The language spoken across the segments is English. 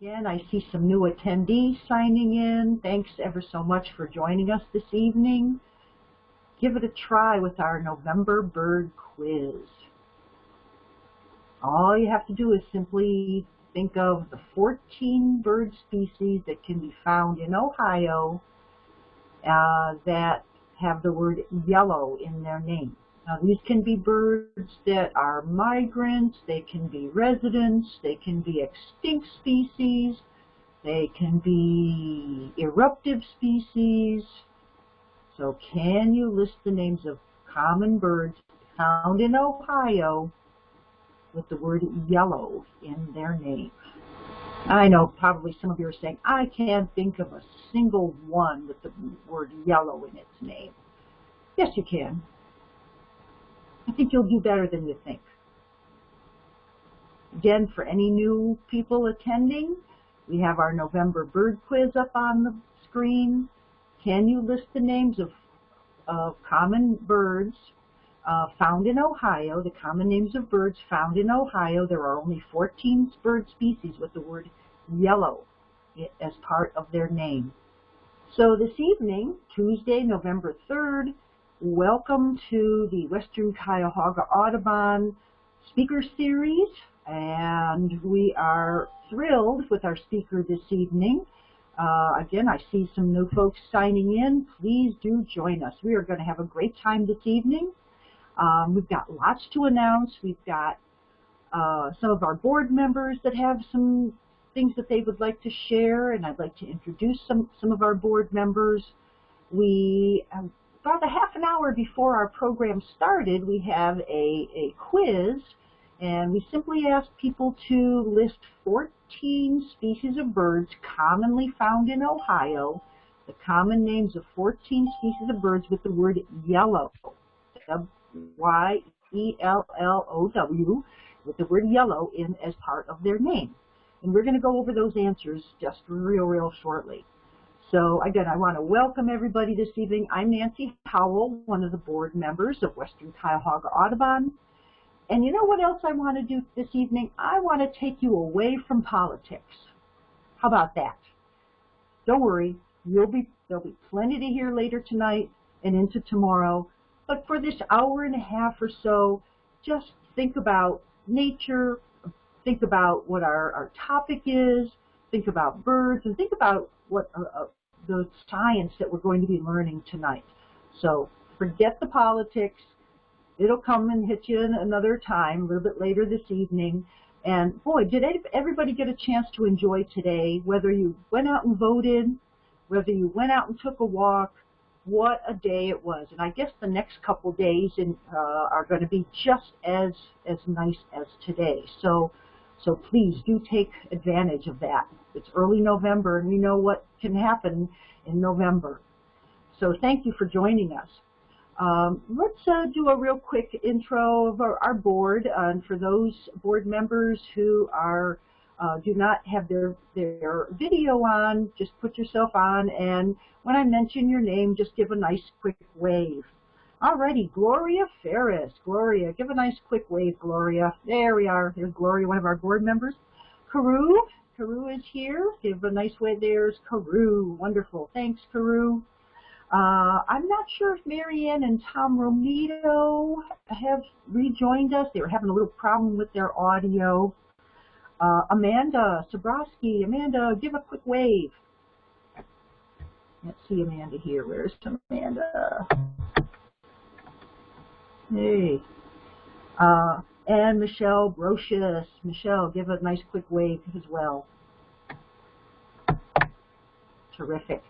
Again, I see some new attendees signing in. Thanks ever so much for joining us this evening. Give it a try with our November bird quiz. All you have to do is simply think of the 14 bird species that can be found in Ohio uh, that have the word yellow in their name. Now these can be birds that are migrants, they can be residents, they can be extinct species, they can be eruptive species. So can you list the names of common birds found in Ohio with the word yellow in their name? I know probably some of you are saying, I can't think of a single one with the word yellow in its name. Yes, you can. I think you'll do better than you think. Again, for any new people attending, we have our November bird quiz up on the screen. Can you list the names of, of common birds uh, found in Ohio, the common names of birds found in Ohio? There are only 14 bird species with the word yellow as part of their name. So this evening, Tuesday, November 3rd, Welcome to the Western Cuyahoga Audubon Speaker Series, and we are thrilled with our speaker this evening. Uh, again, I see some new folks signing in. Please do join us. We are going to have a great time this evening. Um, we've got lots to announce. We've got uh, some of our board members that have some things that they would like to share, and I'd like to introduce some, some of our board members. We about a half an hour before our program started, we have a, a quiz, and we simply ask people to list 14 species of birds commonly found in Ohio, the common names of 14 species of birds with the word yellow, Y-E-L-L-O-W, with the word yellow in as part of their name. And we're going to go over those answers just real, real shortly. So again, I want to welcome everybody this evening. I'm Nancy Howell, one of the board members of Western Cuyahoga Audubon. And you know what else I want to do this evening? I want to take you away from politics. How about that? Don't worry, you'll be, there'll be plenty to hear later tonight and into tomorrow. But for this hour and a half or so, just think about nature, think about what our, our topic is, think about birds, and think about what uh, uh the science that we're going to be learning tonight. So forget the politics. It'll come and hit you another time, a little bit later this evening. And boy, did everybody get a chance to enjoy today, whether you went out and voted, whether you went out and took a walk, what a day it was. And I guess the next couple days in, uh, are going to be just as, as nice as today. So so please do take advantage of that. It's early November and we know what can happen in November. So thank you for joining us. Um, let's uh, do a real quick intro of our, our board. Uh, and for those board members who are uh, do not have their, their video on, just put yourself on and when I mention your name, just give a nice quick wave. Alrighty, Gloria Ferris. Gloria, give a nice quick wave, Gloria. There we are. There's Gloria, one of our board members. Carew, Carew is here. Give a nice wave. There's Carew. Wonderful. Thanks, Carew. Uh, I'm not sure if Marianne and Tom Romito have rejoined us. They were having a little problem with their audio. Uh, Amanda Sobrowski. Amanda, give a quick wave. Let's see Amanda here. Where's Amanda? Hey. Uh, and Michelle Brocious. Michelle, give a nice quick wave as well. Terrific.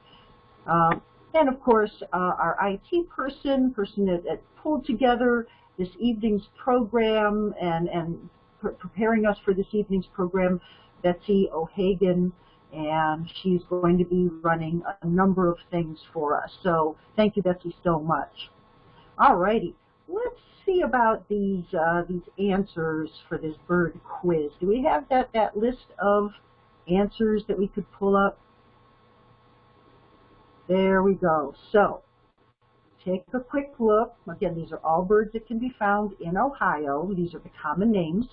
Um, and of course, uh, our IT person, person that, that, pulled together this evening's program and, and pre preparing us for this evening's program, Betsy O'Hagan, and she's going to be running a number of things for us. So thank you, Betsy, so much. All righty let's see about these uh, these answers for this bird quiz. Do we have that, that list of answers that we could pull up? There we go. So take a quick look. Again, these are all birds that can be found in Ohio. These are the common names.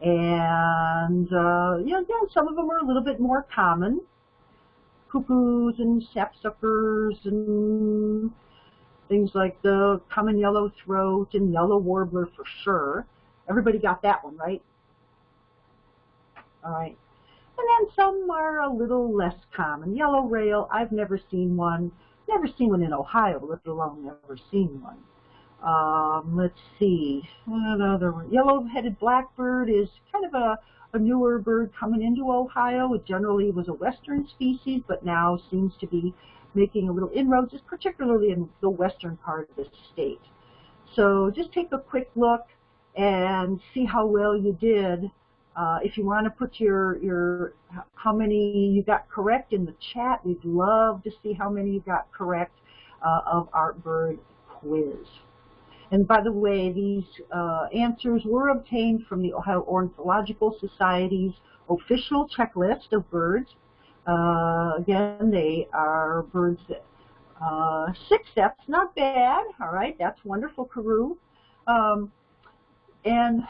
And, uh, know, yeah, some of them are a little bit more common. Cuckoos and sapsuckers and things like the common yellow throat and yellow warbler for sure. Everybody got that one, right? All right. And then some are a little less common. Yellow rail, I've never seen one. Never seen one in Ohio, let alone never seen one. Um, let's see. Another one. Yellow-headed blackbird is kind of a, a newer bird coming into Ohio. It generally was a western species, but now seems to be making a little inroads, particularly in the western part of the state. So just take a quick look and see how well you did. Uh, if you want to put your, your how many you got correct in the chat, we'd love to see how many you got correct uh, of our bird quiz. And by the way, these uh, answers were obtained from the Ohio Ornithological Society's official checklist of birds. Uh, again, they are birds that, uh, six steps, not bad, all right, that's wonderful, Carew. Um, and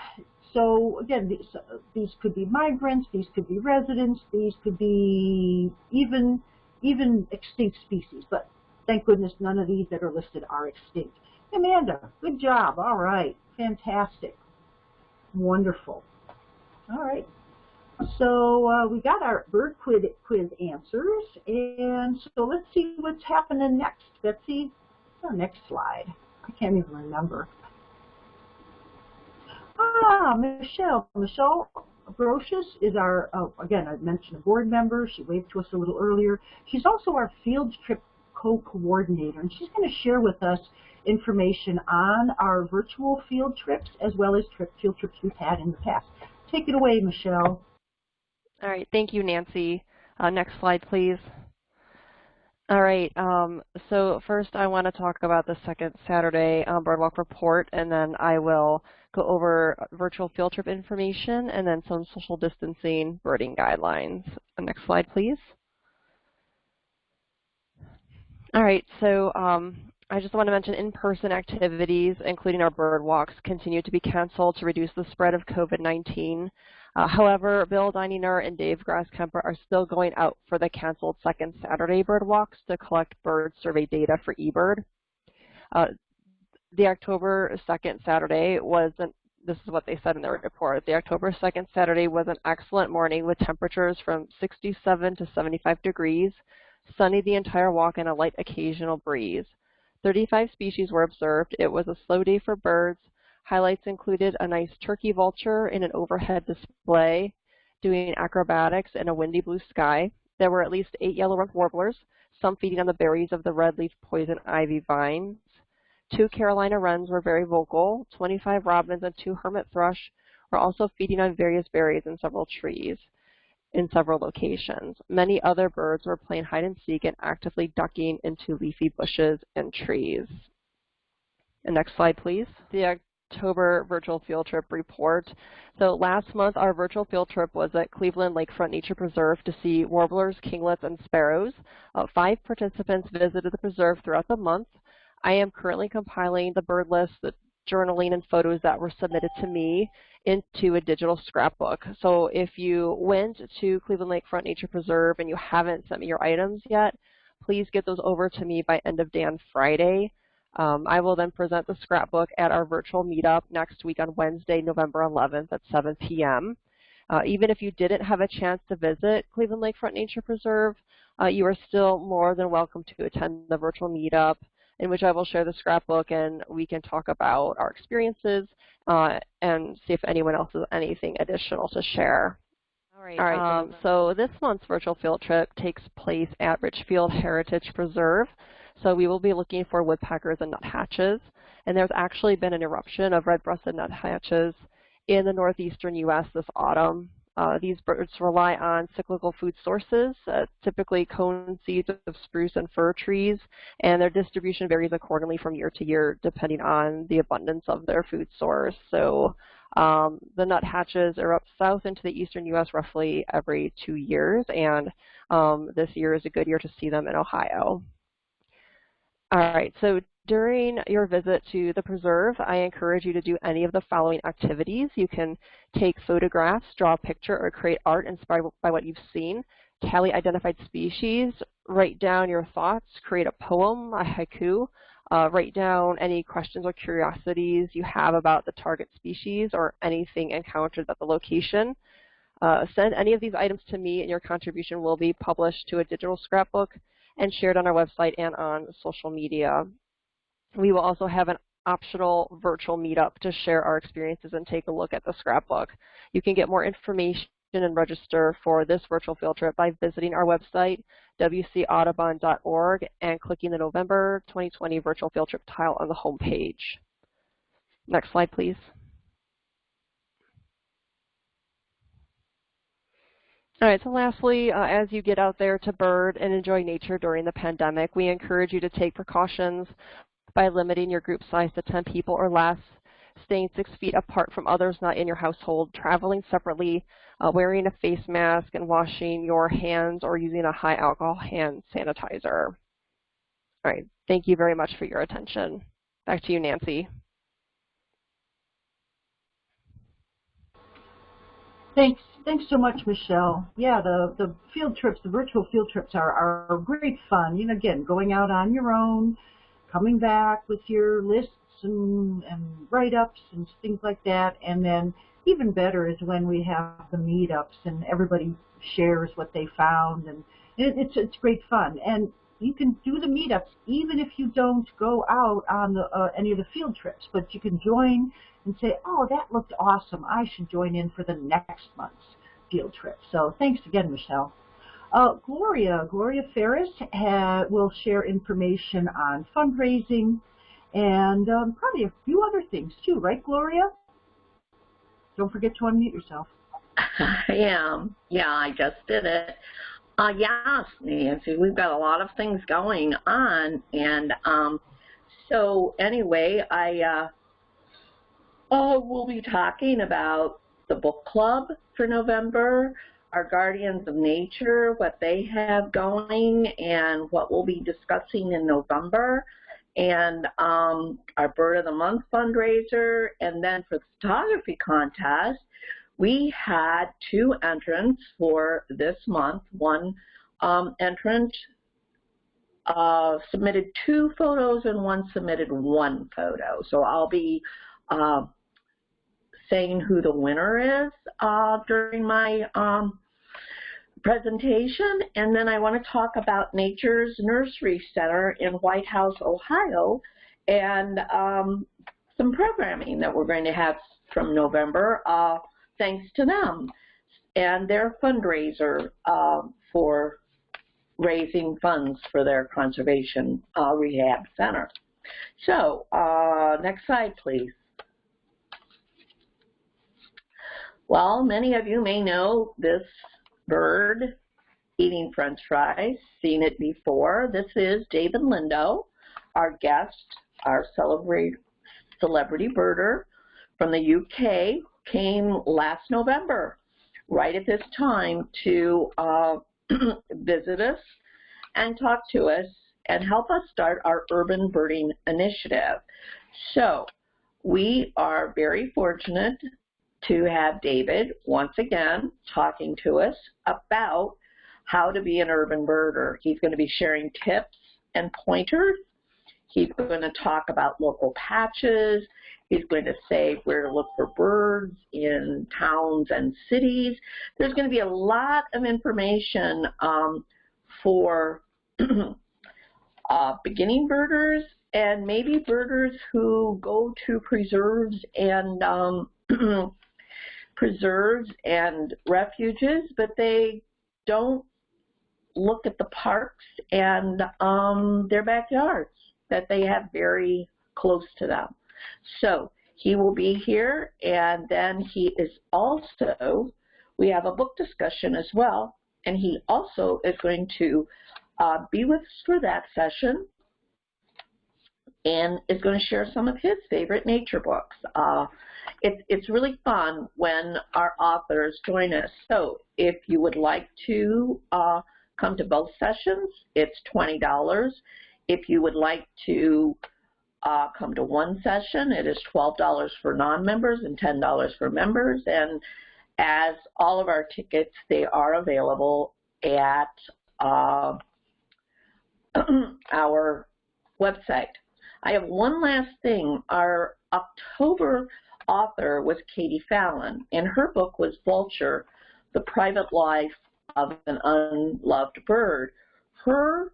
so again, these, these could be migrants, these could be residents, these could be even, even extinct species, but thank goodness none of these that are listed are extinct. Amanda, good job. All right, fantastic. Wonderful. All right. So uh, we got our bird quiz, quiz answers, and so let's see what's happening next. Betsy, our next slide. I can't even remember. Ah, Michelle. Michelle Brocious is our, uh, again, I mentioned a board member. She waved to us a little earlier. She's also our field trip co-coordinator, and she's going to share with us information on our virtual field trips as well as trip, field trips we've had in the past. Take it away, Michelle. All right, thank you, Nancy. Uh, next slide, please. All right, um, so first I want to talk about the second Saturday um, Birdwalk report, and then I will go over virtual field trip information and then some social distancing birding guidelines. Next slide, please. All right, so um, I just want to mention in-person activities, including our bird walks, continue to be canceled to reduce the spread of COVID-19. Uh, however, Bill Dininger and Dave Grasskemper are still going out for the canceled second Saturday bird walks to collect bird survey data for eBird. Uh, the October 2nd Saturday was an this is what they said in their report. The October 2nd Saturday was an excellent morning with temperatures from 67 to 75 degrees, sunny the entire walk and a light occasional breeze. 35 species were observed. It was a slow day for birds. Highlights included a nice turkey vulture in an overhead display doing acrobatics in a windy blue sky. There were at least eight yellow-rumped warblers, some feeding on the berries of the red leaf poison ivy vines. Two Carolina wrens were very vocal. 25 robins and two hermit thrush were also feeding on various berries in several trees in several locations. Many other birds were playing hide and seek and actively ducking into leafy bushes and trees. And next slide, please. The October virtual field trip report. So last month our virtual field trip was at Cleveland Lakefront Nature Preserve to see warblers, kinglets, and sparrows. Uh, five participants visited the preserve throughout the month. I am currently compiling the bird list, the journaling and photos that were submitted to me into a digital scrapbook. So if you went to Cleveland Lakefront Nature Preserve and you haven't sent me your items yet, please get those over to me by end of day on Friday. Um, I will then present the scrapbook at our virtual meetup next week on Wednesday, November 11th at 7 p.m. Uh, even if you didn't have a chance to visit Cleveland Lakefront Nature Preserve, uh, you are still more than welcome to attend the virtual meetup in which I will share the scrapbook and we can talk about our experiences uh, and see if anyone else has anything additional to share. All right, All right um, so this month's virtual field trip takes place at Richfield Heritage Preserve. So we will be looking for woodpeckers and nuthatches. And there's actually been an eruption of red-breasted nuthatches in the northeastern U.S. this autumn. Uh, these birds rely on cyclical food sources, uh, typically cone seeds of spruce and fir trees, and their distribution varies accordingly from year to year depending on the abundance of their food source. So um, the nuthatches up south into the eastern U.S. roughly every two years, and um, this year is a good year to see them in Ohio. All right, so during your visit to the preserve, I encourage you to do any of the following activities. You can take photographs, draw a picture, or create art inspired by what you've seen, tally identified species, write down your thoughts, create a poem, a haiku, uh, write down any questions or curiosities you have about the target species or anything encountered at the location. Uh, send any of these items to me and your contribution will be published to a digital scrapbook and shared on our website and on social media. We will also have an optional virtual meetup to share our experiences and take a look at the scrapbook. You can get more information and register for this virtual field trip by visiting our website, wcaudubon.org, and clicking the November 2020 virtual field trip tile on the home page. Next slide, please. All right, so lastly, uh, as you get out there to bird and enjoy nature during the pandemic, we encourage you to take precautions by limiting your group size to 10 people or less, staying six feet apart from others not in your household, traveling separately, uh, wearing a face mask, and washing your hands or using a high alcohol hand sanitizer. All right, thank you very much for your attention. Back to you, Nancy. Thanks. Thanks so much, Michelle. Yeah, the, the field trips, the virtual field trips are, are great fun. You know, again, going out on your own, coming back with your lists and, and write-ups and things like that. And then even better is when we have the meetups and everybody shares what they found. And it, it's, it's great fun. And you can do the meetups even if you don't go out on the, uh, any of the field trips, but you can join and say, oh, that looked awesome. I should join in for the next month's field trip. So thanks again, Michelle. Uh, Gloria, Gloria Ferris will share information on fundraising and um, probably a few other things too, right, Gloria? Don't forget to unmute yourself. I am. Yeah, I just did it. Uh, yes, Nancy, we've got a lot of things going on, and um, so anyway, I uh, oh, we'll be talking about the book club for November, our Guardians of Nature, what they have going, and what we'll be discussing in November, and um, our Bird of the Month fundraiser, and then for the photography contest, we had two entrants for this month. One um, entrant uh, submitted two photos and one submitted one photo. So I'll be uh, saying who the winner is uh, during my um, presentation. And then I want to talk about Nature's Nursery Center in White House, Ohio, and um, some programming that we're going to have from November. Uh, thanks to them and their fundraiser uh, for raising funds for their conservation uh, rehab center. So, uh, next slide, please. Well, many of you may know this bird eating french fries, seen it before. This is David Lindo, our guest, our celebrity, celebrity birder from the UK came last November, right at this time, to uh, visit us and talk to us and help us start our urban birding initiative. So we are very fortunate to have David once again talking to us about how to be an urban birder. He's going to be sharing tips and pointers. He's going to talk about local patches. He's going to say where to look for birds in towns and cities. There's going to be a lot of information um, for uh, beginning birders and maybe birders who go to preserves and um, preserves and refuges, but they don't look at the parks and um, their backyards that they have very close to them. So he will be here, and then he is also, we have a book discussion as well, and he also is going to uh, be with us for that session and is going to share some of his favorite nature books. Uh, it, it's really fun when our authors join us. So if you would like to uh, come to both sessions, it's $20. If you would like to uh, come to one session. It is $12 for non-members and $10 for members. And as all of our tickets, they are available at uh, our website. I have one last thing. Our October author was Katie Fallon, and her book was Vulture, The Private Life of an Unloved Bird. Her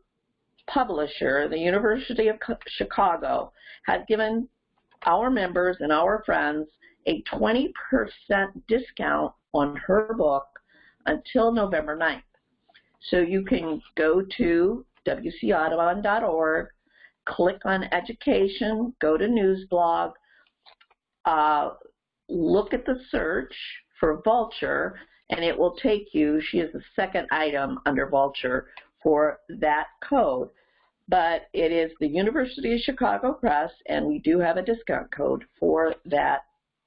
publisher, the University of Chicago, has given our members and our friends a 20% discount on her book until November 9th. So you can go to wcaudubon.org, click on education, go to newsblog, uh, look at the search for Vulture, and it will take you, she is the second item under Vulture, for that code. But it is the University of Chicago Press, and we do have a discount code for that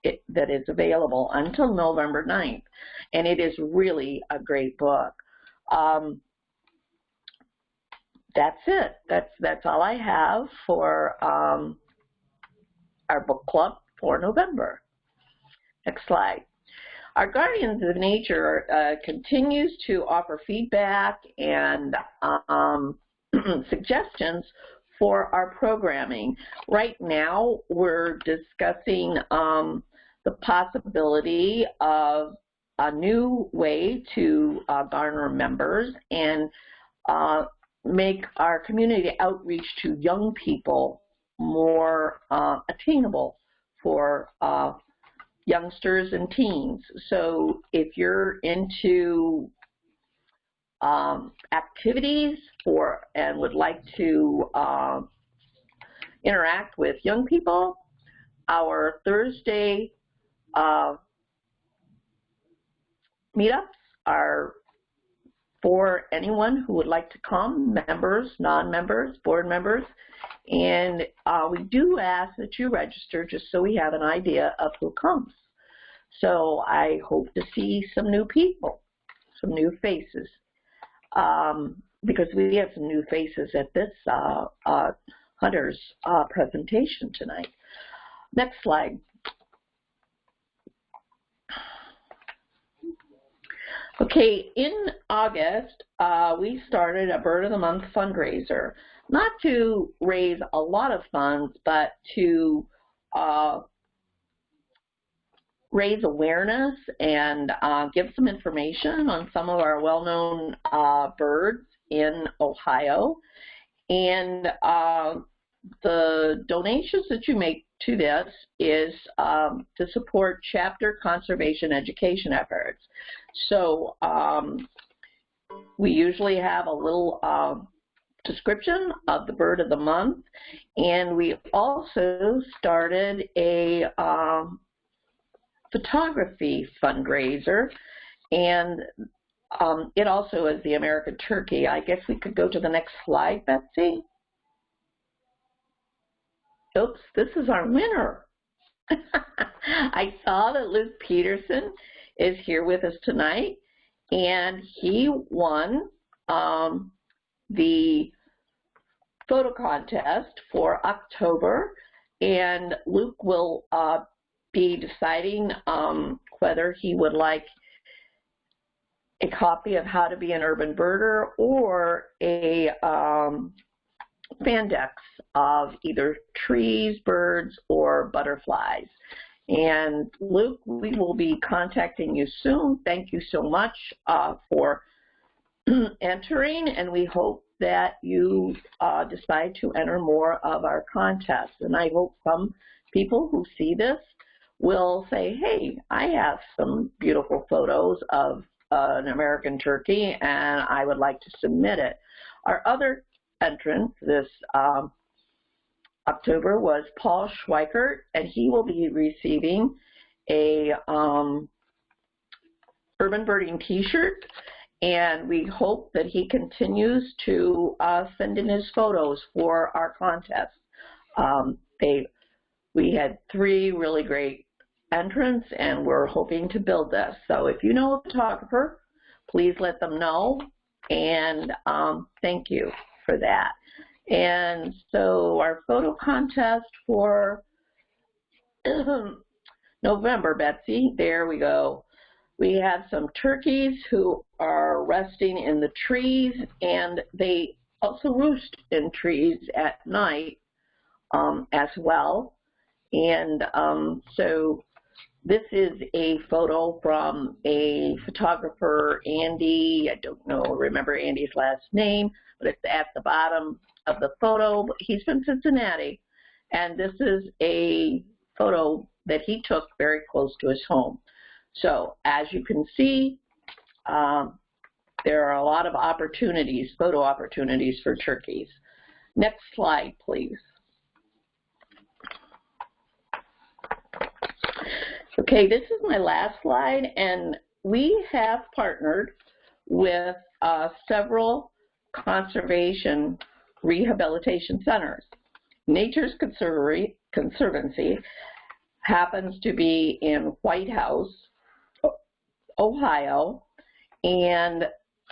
it, that is available until November 9th. And it is really a great book. Um, that's it. That's that's all I have for um, our book club for November. Next slide. Our Guardians of Nature uh, continues to offer feedback and um, suggestions for our programming. Right now, we're discussing um, the possibility of a new way to uh, garner members and uh, make our community outreach to young people more uh, attainable for uh, youngsters and teens. So if you're into um, activities for and would like to uh, interact with young people, our Thursday uh, meetups are for anyone who would like to come, members, non-members, board members, and uh, we do ask that you register just so we have an idea of who comes. So I hope to see some new people, some new faces, um, because we have some new faces at this uh, uh, Hunter's uh, presentation tonight. Next slide. Okay, in August, uh, we started a Bird of the Month fundraiser, not to raise a lot of funds, but to uh, raise awareness and uh, give some information on some of our well-known uh, birds in Ohio. And uh, the donations that you make to this is um, to support chapter conservation education efforts. So um, we usually have a little uh, description of the bird of the month, and we also started a um, photography fundraiser, and um, it also is the American turkey. I guess we could go to the next slide, Betsy. Oops, this is our winner. I saw that Luke Peterson is here with us tonight, and he won um, the photo contest for October, and Luke will uh, be deciding um, whether he would like a copy of How to Be an Urban Birder or a um, Fandex of either trees, birds, or butterflies. And Luke, we will be contacting you soon. Thank you so much uh, for entering, and we hope that you uh, decide to enter more of our contests. And I hope some people who see this will say, hey, I have some beautiful photos of uh, an American turkey, and I would like to submit it. Our other entrant this um, October was Paul Schweikert, and he will be receiving a um, urban birding t-shirt and we hope that he continues to uh, send in his photos for our contest. Um, they, we had three really great entrants and we're hoping to build this. So if you know a photographer, please let them know and um, thank you for that. And so our photo contest for November, Betsy, there we go. We have some turkeys who are resting in the trees and they also roost in trees at night um, as well. And um, so this is a photo from a photographer, Andy, I don't know, remember Andy's last name, but it's at the bottom of the photo. He's from Cincinnati, and this is a photo that he took very close to his home. So as you can see, um, there are a lot of opportunities, photo opportunities for turkeys. Next slide, please. Okay, this is my last slide, and we have partnered with uh, several conservation rehabilitation centers. Nature's Conservancy happens to be in White House, Ohio, and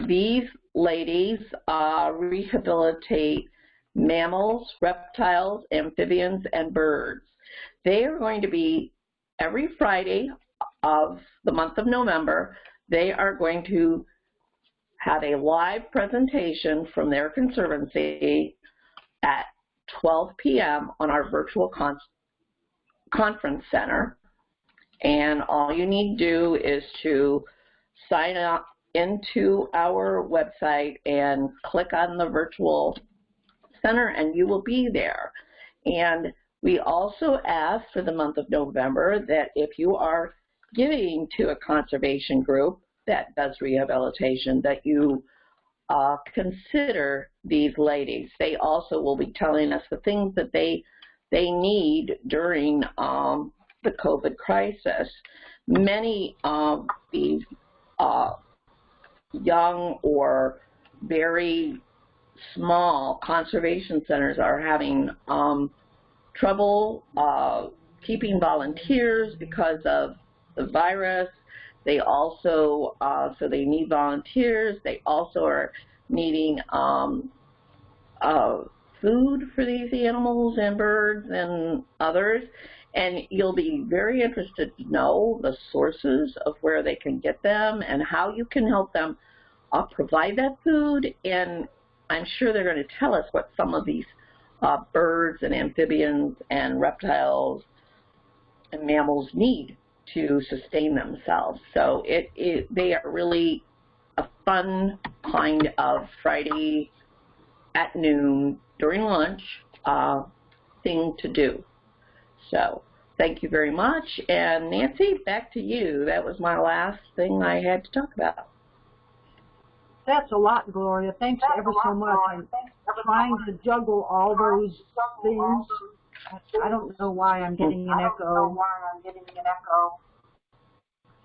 these ladies uh, rehabilitate mammals, reptiles, amphibians, and birds. They are going to be every Friday of the month of November, they are going to have a live presentation from their conservancy at 12 p.m. on our virtual con conference center. And all you need to do is to sign up into our website and click on the virtual center and you will be there. And we also ask for the month of November that if you are giving to a conservation group that does rehabilitation, that you uh, consider these ladies. They also will be telling us the things that they they need during um, the COVID crisis. Many of these uh, young or very small conservation centers are having um, trouble uh, keeping volunteers because of the virus. They also, uh, so they need volunteers. They also are needing um, uh, food for these animals and birds and others. And you'll be very interested to know the sources of where they can get them and how you can help them uh, provide that food. And I'm sure they're going to tell us what some of these uh, birds and amphibians and reptiles and mammals need to sustain themselves. So it, it they are really a fun kind of Friday at noon during lunch uh, thing to do. So thank you very much. And Nancy, back to you. That was my last thing I had to talk about. That's a lot, Gloria. Thanks That's ever so much. I'm trying to juggle all those things. I don't know why I'm getting an echo. Why I'm getting an echo.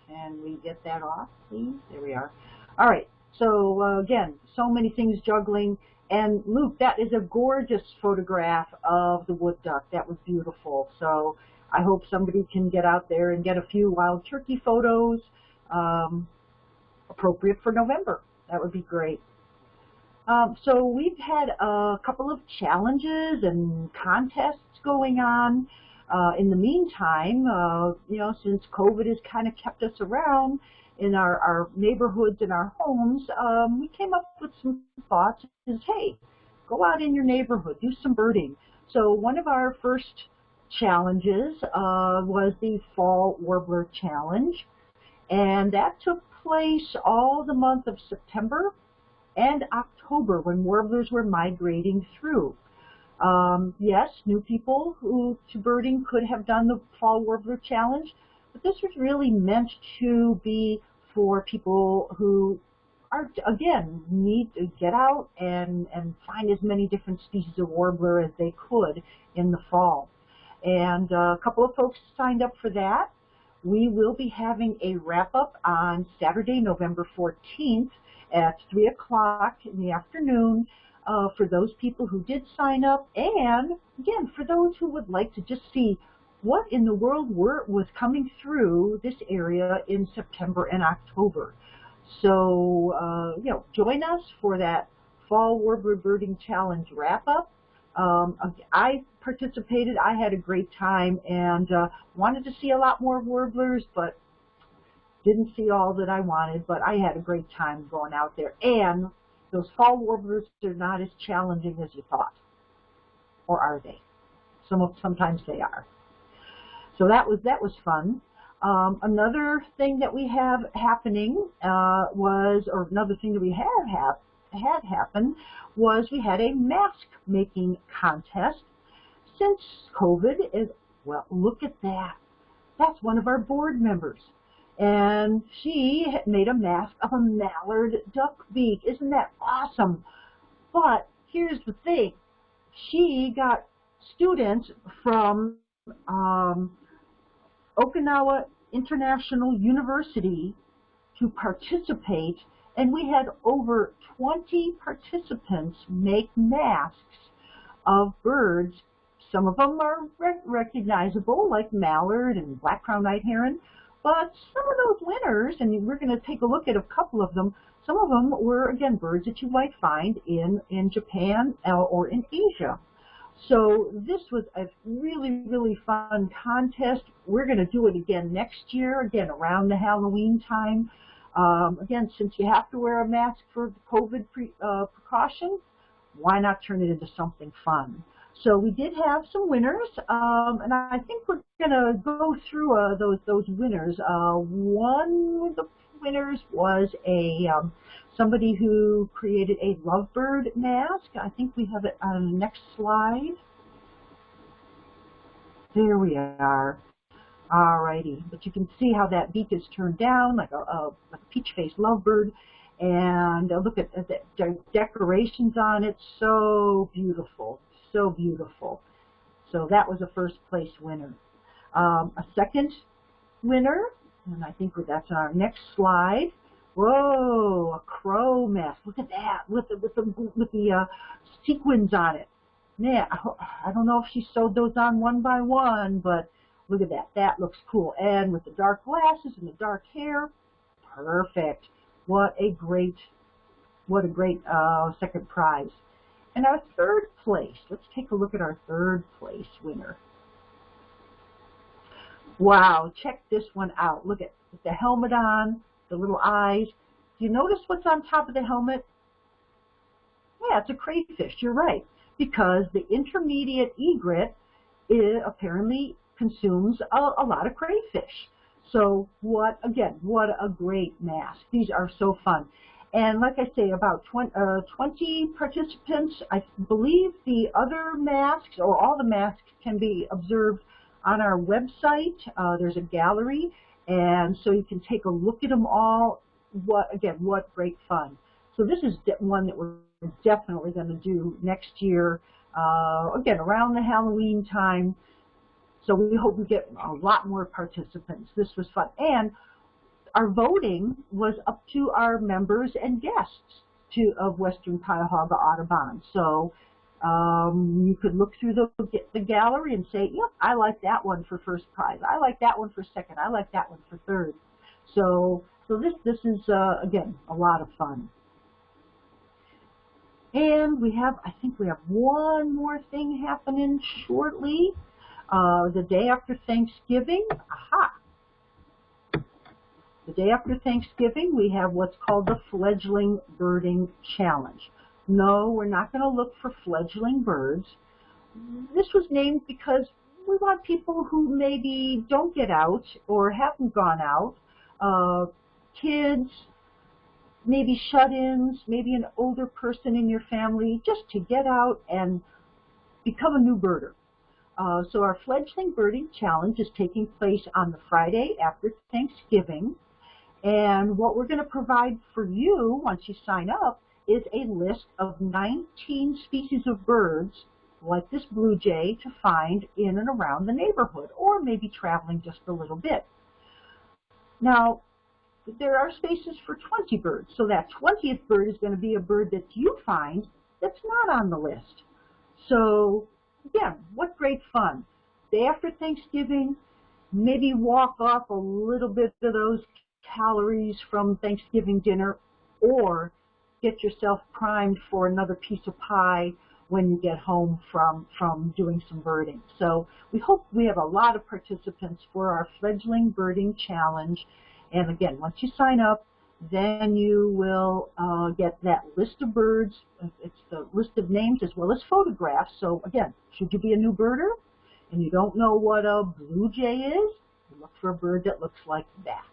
Can we get that off, please? There we are. All right. So uh, again, so many things juggling. And Luke, that is a gorgeous photograph of the wood duck. That was beautiful. So I hope somebody can get out there and get a few wild turkey photos um, appropriate for November. That would be great. Um, so we've had a couple of challenges and contests going on. Uh, in the meantime, uh, you know, since COVID has kind of kept us around in our, our neighborhoods and our homes, um, we came up with some thoughts is, hey, go out in your neighborhood, do some birding. So one of our first challenges uh, was the Fall Warbler Challenge, and that took place all the month of September and October when warblers were migrating through. Um, yes, new people who to birding could have done the Fall Warbler Challenge, but this was really meant to be for people who are, again, need to get out and, and find as many different species of warbler as they could in the fall. And uh, a couple of folks signed up for that. We will be having a wrap-up on Saturday, November 14th at 3 o'clock in the afternoon uh, for those people who did sign up and, again, for those who would like to just see what in the world were, was coming through this area in September and October. So, uh, you know, join us for that Fall Warbler Birding Challenge wrap-up Um, I participated. I had a great time and uh, wanted to see a lot more warblers, but didn't see all that I wanted. But I had a great time going out there. And those fall warblers are not as challenging as you thought, or are they? Some sometimes they are. So that was that was fun. Um, another thing that we have happening uh, was, or another thing that we have hap had happen was we had a mask making contest. Since COVID is, well, look at that. That's one of our board members. And she made a mask of a mallard duck beak. Isn't that awesome? But here's the thing. She got students from um, Okinawa International University to participate, and we had over 20 participants make masks of birds. Some of them are recognizable, like mallard and black-crowned night heron, but some of those winners, and we're going to take a look at a couple of them, some of them were, again, birds that you might find in, in Japan uh, or in Asia. So this was a really, really fun contest. We're going to do it again next year, again around the Halloween time. Um, again, since you have to wear a mask for COVID pre, uh, precaution, why not turn it into something fun? So we did have some winners, um, and I think we're going to go through uh, those those winners. Uh, one of the winners was a um, somebody who created a lovebird mask. I think we have it on the next slide. There we are. Alrighty, but you can see how that beak is turned down like a, a, a peach-faced lovebird. And uh, look at, at the decorations on it, so beautiful, so beautiful. So that was a first place winner. Um, a second winner, and I think that's our next slide, Whoa, a crow mask. Look at that with the with the with the uh, sequins on it. Man, I don't know if she sewed those on one by one, but look at that. That looks cool. And with the dark glasses and the dark hair, perfect. What a great, what a great uh, second prize. And our third place. Let's take a look at our third place winner. Wow, check this one out. Look at the helmet on, the little eyes. Do you notice what's on top of the helmet? Yeah, it's a crayfish. You're right. Because the intermediate egret apparently consumes a, a lot of crayfish. So what, again, what a great mask. These are so fun. And like I say, about 20, uh, 20, participants. I believe the other masks, or all the masks, can be observed on our website. Uh, there's a gallery, and so you can take a look at them all. What Again, what great fun. So this is one that we're definitely going to do next year, uh, again, around the Halloween time. So we hope we get a lot more participants. This was fun. And our voting was up to our members and guests to, of Western Cuyahoga Audubon. So um, you could look through the, the gallery and say, yep, I like that one for first prize. I like that one for second. I like that one for third. So, so this, this is, uh, again, a lot of fun. And we have, I think we have one more thing happening shortly. Uh, the day after Thanksgiving, aha, the day after Thanksgiving, we have what's called the Fledgling Birding Challenge. No, we're not going to look for fledgling birds. This was named because we want people who maybe don't get out or haven't gone out, uh, kids, maybe shut-ins, maybe an older person in your family, just to get out and become a new birder. Uh, so our fledgling birding challenge is taking place on the Friday after Thanksgiving. And what we're going to provide for you once you sign up is a list of 19 species of birds like this blue jay to find in and around the neighborhood or maybe traveling just a little bit. Now, there are spaces for 20 birds, so that 20th bird is going to be a bird that you find that's not on the list. So, again, what great fun. Day after Thanksgiving, maybe walk off a little bit of those calories from Thanksgiving dinner or get yourself primed for another piece of pie when you get home from, from doing some birding. So we hope we have a lot of participants for our fledgling birding challenge. And again, once you sign up, then you will uh, get that list of birds. It's the list of names as well as photographs. So again, should you be a new birder and you don't know what a blue jay is, look for a bird that looks like that.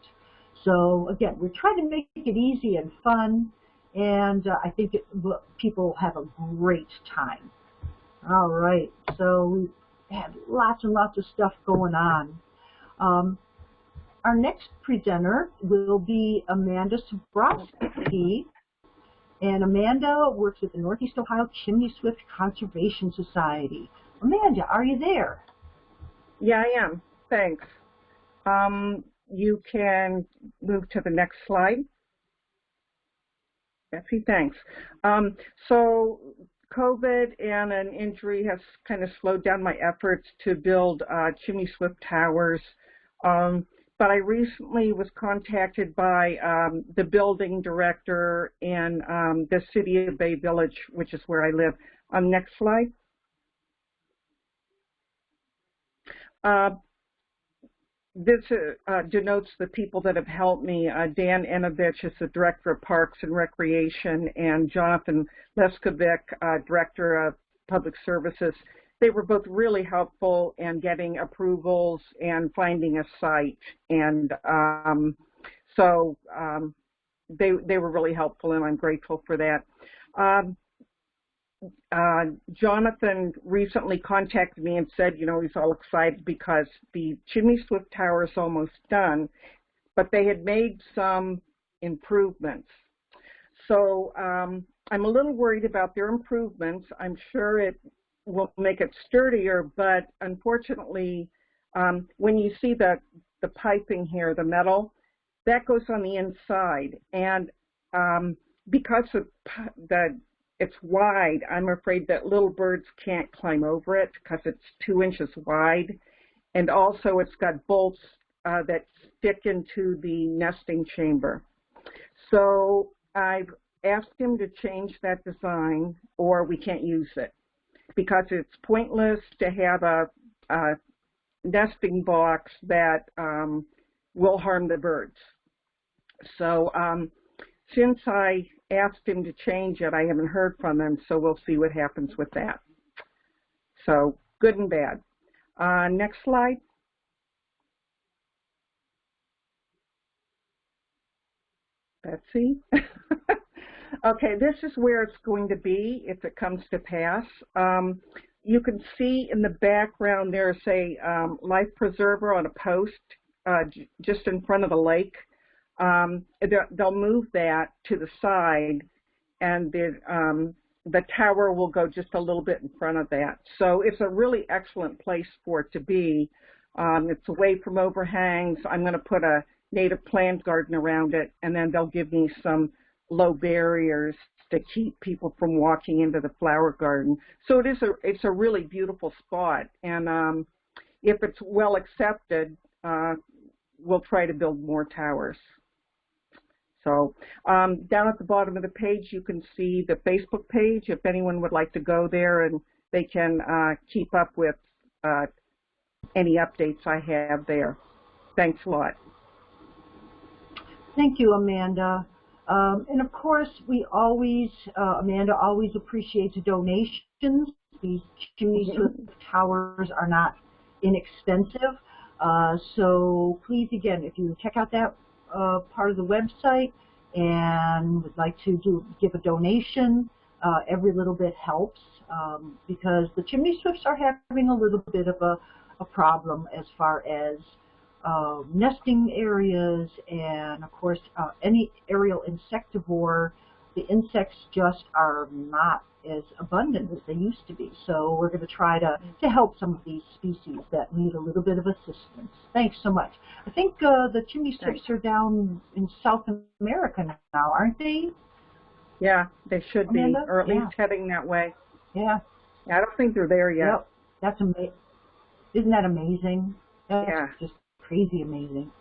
So again, we're trying to make it easy and fun, and uh, I think it, people have a great time. All right, so we have lots and lots of stuff going on. Um, our next presenter will be Amanda Sobrowski. And Amanda works with the Northeast Ohio Chimney Swift Conservation Society. Amanda, are you there? Yeah, I am. Thanks. Um, you can move to the next slide. Betsy, thanks. Um, so COVID and an injury has kind of slowed down my efforts to build uh, chimney swift towers. Um, but I recently was contacted by um, the building director in um, the city of Bay Village, which is where I live. Um, next slide. Uh, this uh, uh, denotes the people that have helped me. Uh, Dan Enovich is the Director of Parks and Recreation, and Jonathan Leskovic, uh, Director of Public Services they were both really helpful in getting approvals and finding a site. And um, so um, they, they were really helpful, and I'm grateful for that. Um, uh, Jonathan recently contacted me and said, you know, he's all excited because the Chimney Swift Tower is almost done, but they had made some improvements. So um, I'm a little worried about their improvements. I'm sure it will make it sturdier, but unfortunately, um, when you see the, the piping here, the metal, that goes on the inside. And um, because of the, it's wide, I'm afraid that little birds can't climb over it because it's two inches wide. And also it's got bolts uh, that stick into the nesting chamber. So I've asked him to change that design or we can't use it because it's pointless to have a, a nesting box that um, will harm the birds. So um, since I asked him to change it, I haven't heard from him, so we'll see what happens with that. So good and bad. Uh, next slide. Betsy. Okay, this is where it's going to be if it comes to pass. Um, you can see in the background there's a um, life preserver on a post uh, just in front of the lake. Um, they'll move that to the side and the, um, the tower will go just a little bit in front of that. So it's a really excellent place for it to be. Um, it's away from overhangs. I'm going to put a native plant garden around it and then they'll give me some low barriers to keep people from walking into the flower garden. So it is a it's a really beautiful spot, and um, if it's well accepted, uh, we'll try to build more towers. So um, down at the bottom of the page, you can see the Facebook page. If anyone would like to go there, and they can uh, keep up with uh, any updates I have there. Thanks a lot. Thank you, Amanda. Um, and of course, we always, uh, Amanda always appreciates donations. These chimney mm-hmm. towers are not inexpensive. Uh, so please, again, if you check out that uh, part of the website and would like to do give a donation, uh, every little bit helps um, because the chimney swifts are having a little bit of a, a problem as far as uh, nesting areas and of course uh, any aerial insectivore, the insects just are not as abundant as they used to be. So we're going to try to, to help some of these species that need a little bit of assistance. Thanks so much. I think uh, the chimney swifts are down in South America now, aren't they? Yeah, they should Amanda? be, or at yeah. least heading that way. Yeah. yeah. I don't think they're there yet. Yep. That's amazing. Isn't that amazing? That's yeah. just crazy amazing.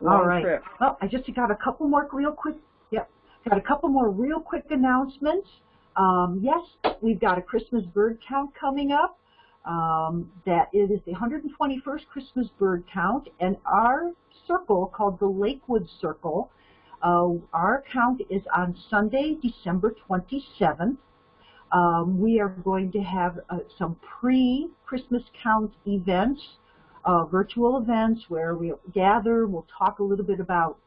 Long All right. Trip. Well, I just got a couple more real quick. Yep. Got a couple more real quick announcements. Um, yes, we've got a Christmas bird count coming up. Um, that it is the 121st Christmas bird count, and our circle called the Lakewood Circle, uh, our count is on Sunday, December 27th. Um, we are going to have uh, some pre-Christmas count events, uh, virtual events where we'll gather, we'll talk a little bit about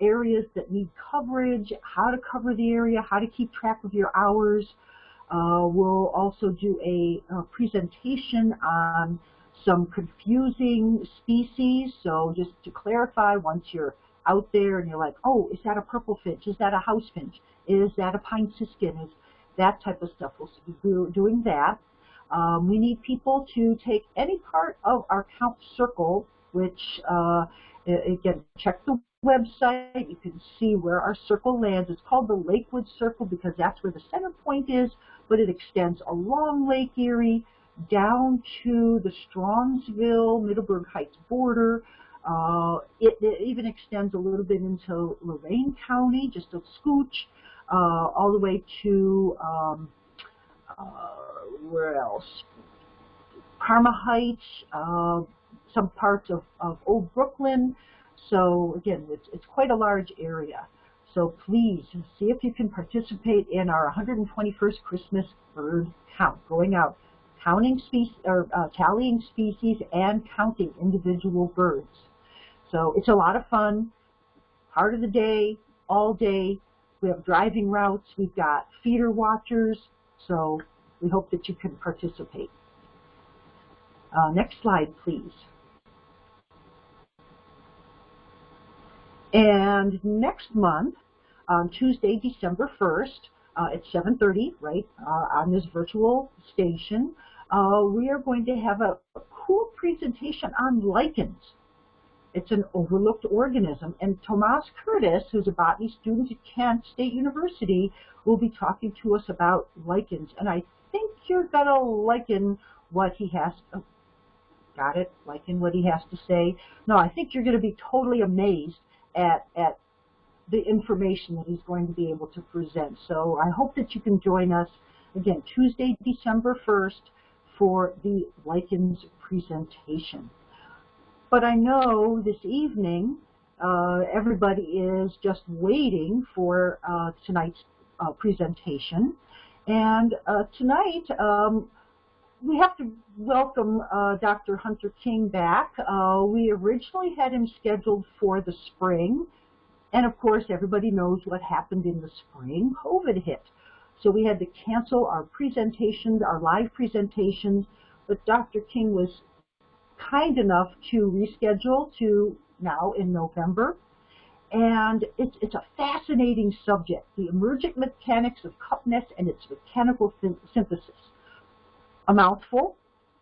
areas that need coverage, how to cover the area, how to keep track of your hours. Uh, we'll also do a, a, presentation on some confusing species. So just to clarify, once you're out there and you're like, oh, is that a purple finch? Is that a house finch? Is that a pine siskin? Is that type of stuff. We'll be doing that. Um, we need people to take any part of our count circle, which uh, again, check the website. You can see where our circle lands. It's called the Lakewood Circle because that's where the center point is, but it extends along Lake Erie down to the Strongsville, Middleburg Heights border. Uh, it, it, even extends a little bit into Lorain County, just a scooch, uh, all the way to, um, uh, where else? Parma Heights, uh, some parts of, of Old Brooklyn, so again, it's, it's quite a large area. So please see if you can participate in our 121st Christmas bird count, going out, counting species or uh, tallying species and counting individual birds. So it's a lot of fun. Part of the day, all day. We have driving routes. We've got feeder watchers. So we hope that you can participate. Uh, next slide, please. And next month, on Tuesday, December 1st, uh, at 7.30, right, uh, on this virtual station, uh, we are going to have a, a, cool presentation on lichens. It's an overlooked organism, and Tomas Curtis, who's a botany student at Kent State University, will be talking to us about lichens. And I think you're going to liken what he has, to, got it, liken what he has to say. No, I think you're going to be totally amazed at, at the information that he's going to be able to present. So I hope that you can join us, again, Tuesday, December 1st, for the lichens presentation. But I know this evening uh, everybody is just waiting for uh, tonight's uh, presentation. And uh, tonight, um, we have to welcome uh, Dr. Hunter King back. Uh, we originally had him scheduled for the spring, and of course everybody knows what happened in the spring. COVID hit. So we had to cancel our presentations, our live presentations, but Dr. King was kind enough to reschedule to now in November. And it's, it's a fascinating subject, the emergent mechanics of cup nest and its mechanical synthesis a mouthful,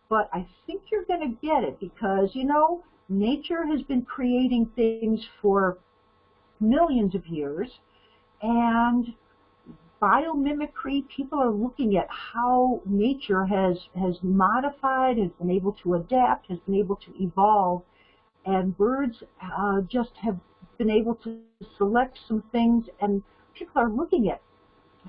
but I think you're going to get it because, you know, nature has been creating things for millions of years, and biomimicry, people are looking at how nature has, has modified, has been able to adapt, has been able to evolve, and birds uh, just have been able to select some things, and people are looking at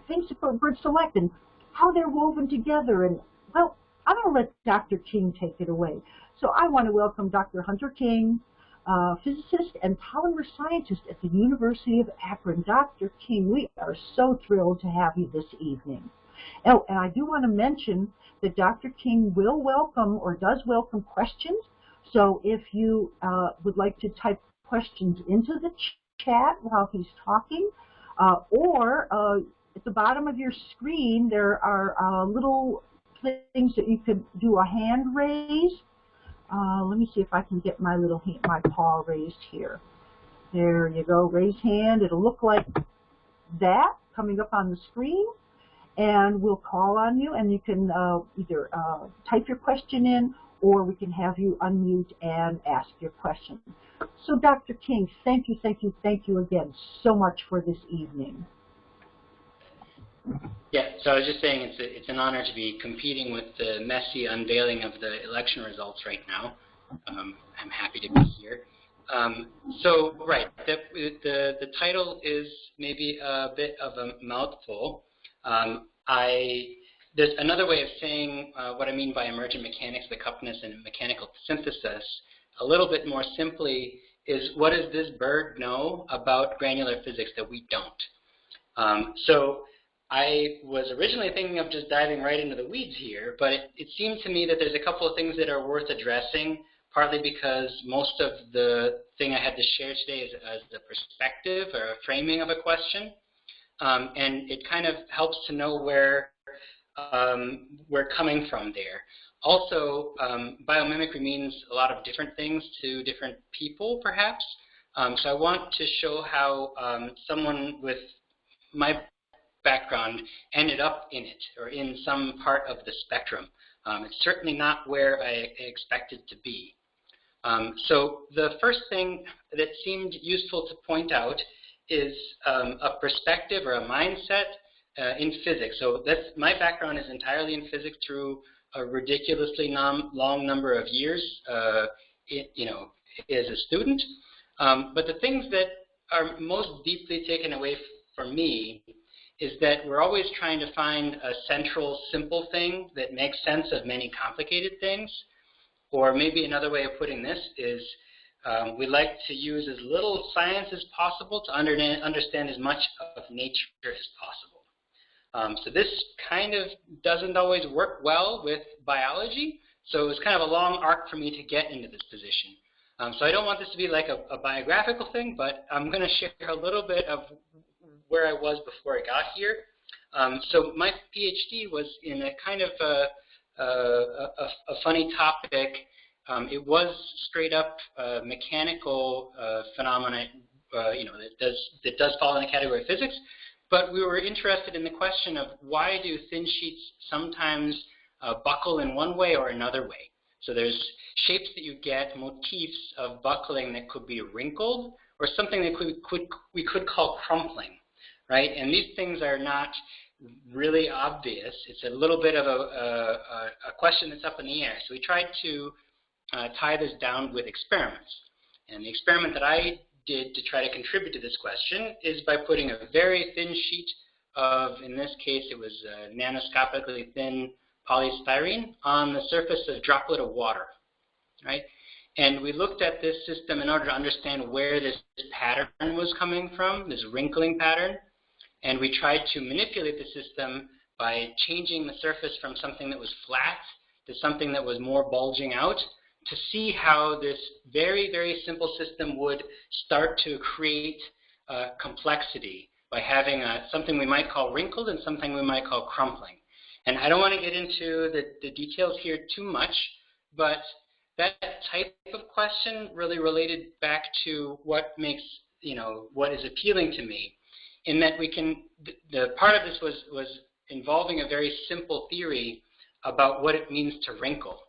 things that birds select and how they're woven together and well, I'm going to let Dr. King take it away. So I want to welcome Dr. Hunter King, uh, physicist and polymer scientist at the University of Akron. Dr. King, we are so thrilled to have you this evening. Oh, and I do want to mention that Dr. King will welcome or does welcome questions. So if you uh, would like to type questions into the ch chat while he's talking, uh, or uh, at the bottom of your screen there are uh, little things that you could do a hand raise. Uh, let me see if I can get my little hand, my paw raised here. There you go, raise hand. It'll look like that coming up on the screen. And we'll call on you and you can uh, either uh, type your question in or we can have you unmute and ask your question. So Dr. King, thank you, thank you, thank you again so much for this evening. Yeah, so I was just saying it's, a, it's an honor to be competing with the messy unveiling of the election results right now. Um, I'm happy to be here. Um, so, right, the, the, the title is maybe a bit of a mouthful. Um, I there's another way of saying uh, what I mean by emergent mechanics, the cup nests, and mechanical synthesis. A little bit more simply is what does this bird know about granular physics that we don't? Um, so I was originally thinking of just diving right into the weeds here, but it, it seemed to me that there's a couple of things that are worth addressing, partly because most of the thing I had to share today is as the perspective or a framing of a question. Um, and it kind of helps to know where um, we're coming from there. Also, um, biomimicry means a lot of different things to different people, perhaps. Um, so I want to show how um, someone with my background ended up in it, or in some part of the spectrum. Um, it's certainly not where I expected to be. Um, so the first thing that seemed useful to point out is um, a perspective or a mindset uh, in physics. So that's my background is entirely in physics through a ridiculously long number of years, uh, it, you know, as a student. Um, but the things that are most deeply taken away for me is that we're always trying to find a central, simple thing that makes sense of many complicated things. Or maybe another way of putting this is um, we like to use as little science as possible to under understand as much of nature as possible. Um, so this kind of doesn't always work well with biology. So it was kind of a long arc for me to get into this position. Um, so I don't want this to be like a, a biographical thing, but I'm going to share a little bit of where I was before I got here. Um, so my PhD was in a kind of a, a, a, a funny topic. Um, it was straight up uh, mechanical uh, phenomena, uh, you know, that does that does fall in the category of physics, but we were interested in the question of why do thin sheets sometimes uh, buckle in one way or another way. So there's shapes that you get, motifs of buckling that could be wrinkled, or something that could, could, we could call crumpling, right? And these things are not really obvious. It's a little bit of a, a, a question that's up in the air. So we tried to uh, tie this down with experiments. And the experiment that I did to try to contribute to this question is by putting a very thin sheet of, in this case, it was uh, nanoscopically thin polystyrene on the surface of a droplet of water, right? And we looked at this system in order to understand where this pattern was coming from, this wrinkling pattern. And we tried to manipulate the system by changing the surface from something that was flat to something that was more bulging out to see how this very, very simple system would start to create uh, complexity by having a, something we might call wrinkled and something we might call crumpling. And I don't want to get into the, the details here too much, but that type of question really related back to what makes, you know, what is appealing to me, in that we can, the, the part of this was, was involving a very simple theory about what it means to wrinkle.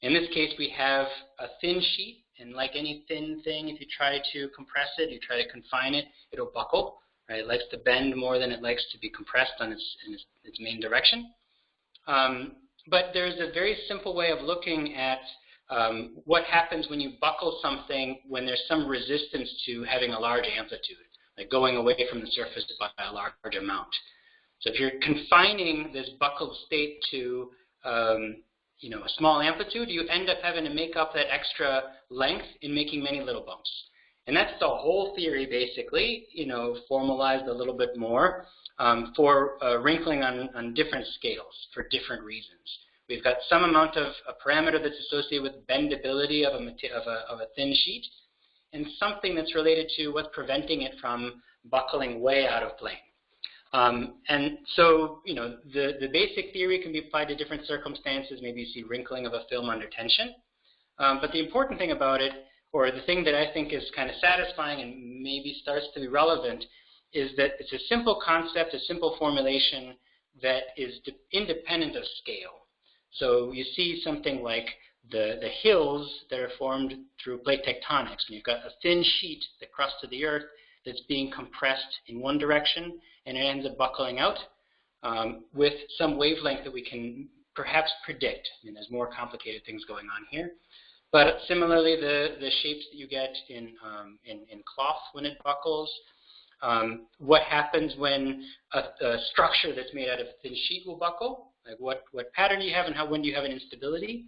In this case, we have a thin sheet, and like any thin thing, if you try to compress it, you try to confine it, it'll buckle. Right? It likes to bend more than it likes to be compressed on its, its, its, main direction. Um, but there's a very simple way of looking at um, what happens when you buckle something when there's some resistance to having a large amplitude, like going away from the surface by a large amount. So if you're confining this buckled state to um, you know, a small amplitude, you end up having to make up that extra length in making many little bumps. And that's the whole theory, basically, you know, formalized a little bit more um, for uh, wrinkling on, on different scales for different reasons. We've got some amount of a parameter that's associated with bendability of a, of a, of a thin sheet, and something that's related to what's preventing it from buckling way out of plane. Um, and so, you know, the, the basic theory can be applied to different circumstances. Maybe you see wrinkling of a film under tension. Um, but the important thing about it, or the thing that I think is kind of satisfying and maybe starts to be relevant, is that it's a simple concept, a simple formulation that is independent of scale. So you see something like the, the hills that are formed through plate tectonics. And you've got a thin sheet, the crust of the Earth, that's being compressed in one direction, and it ends up buckling out um, with some wavelength that we can perhaps predict. I mean, there's more complicated things going on here. But similarly, the, the shapes that you get in, um, in, in, cloth when it buckles, um, what happens when a, a, structure that's made out of a thin sheet will buckle, like what, what pattern you have and how when do you have an instability.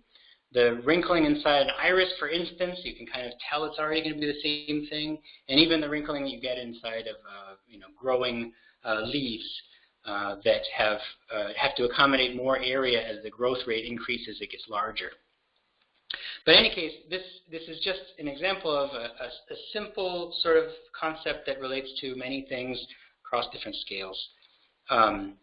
The wrinkling inside an iris, for instance, you can kind of tell it's already going to be the same thing, and even the wrinkling you get inside of uh, you know growing uh, leaves uh, that have uh, have to accommodate more area as the growth rate increases, it gets larger. But in any case, this, this is just an example of a, a, a, simple sort of concept that relates to many things across different scales. Um,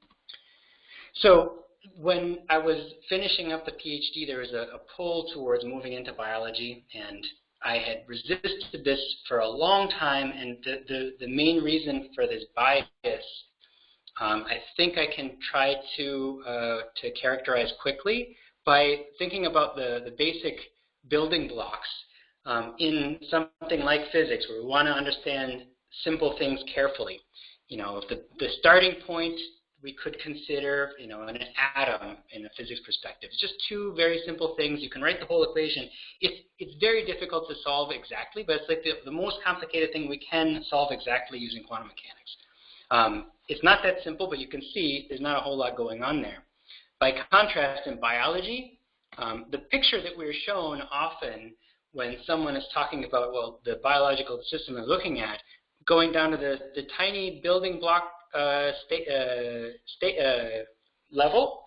so when I was finishing up the PhD, there was a, a, pull towards moving into biology, and I had resisted this for a long time, and the, the, the main reason for this bias, um, I think I can try to, uh, to characterize quickly by thinking about the, the basic building blocks um, in something like physics, where we want to understand simple things carefully. You know, the, the starting point we could consider, you know, an atom in a physics perspective. It's just two very simple things. You can write the whole equation. It's, it's very difficult to solve exactly, but it's like the, the most complicated thing we can solve exactly using quantum mechanics. Um, it's not that simple, but you can see there's not a whole lot going on there. By contrast, in biology, um, the picture that we're shown often when someone is talking about, well, the biological system they're looking at, going down to the, the tiny building block state, uh, state uh, level,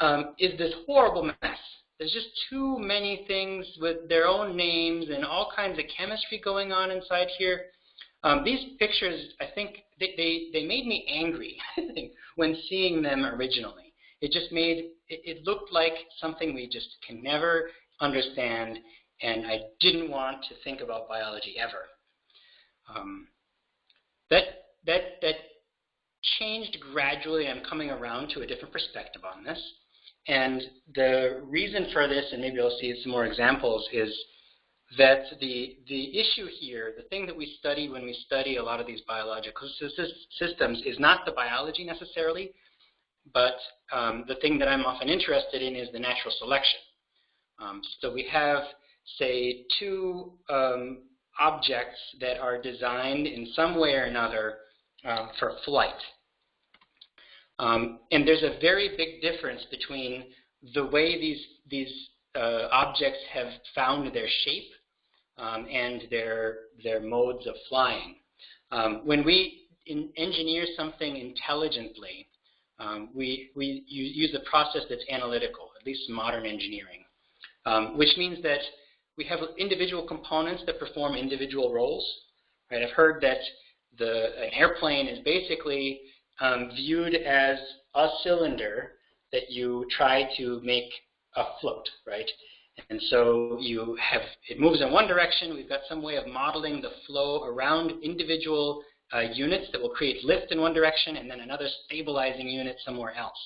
um, is this horrible mess. There's just too many things with their own names and all kinds of chemistry going on inside here. Um, these pictures, I think, they, they, they made me angry when seeing them originally. It just made, it, it looked like something we just can never understand, and I didn't want to think about biology ever. Um, that, that, that changed gradually. I'm coming around to a different perspective on this. And the reason for this, and maybe I'll see some more examples, is that the, the issue here, the thing that we study when we study a lot of these biological systems is not the biology necessarily, but um, the thing that I'm often interested in is the natural selection. Um, so we have, say, two um, objects that are designed in some way or another uh, for flight. Um, and there's a very big difference between the way these, these uh, objects have found their shape um, and their, their modes of flying. Um, when we engineer something intelligently, um, we, we use a process that's analytical, at least modern engineering, um, which means that we have individual components that perform individual roles. Right? I've heard that the, an airplane is basically um, viewed as a cylinder that you try to make afloat, right? And so you have, it moves in one direction. We've got some way of modeling the flow around individual uh, units that will create lift in one direction and then another stabilizing unit somewhere else.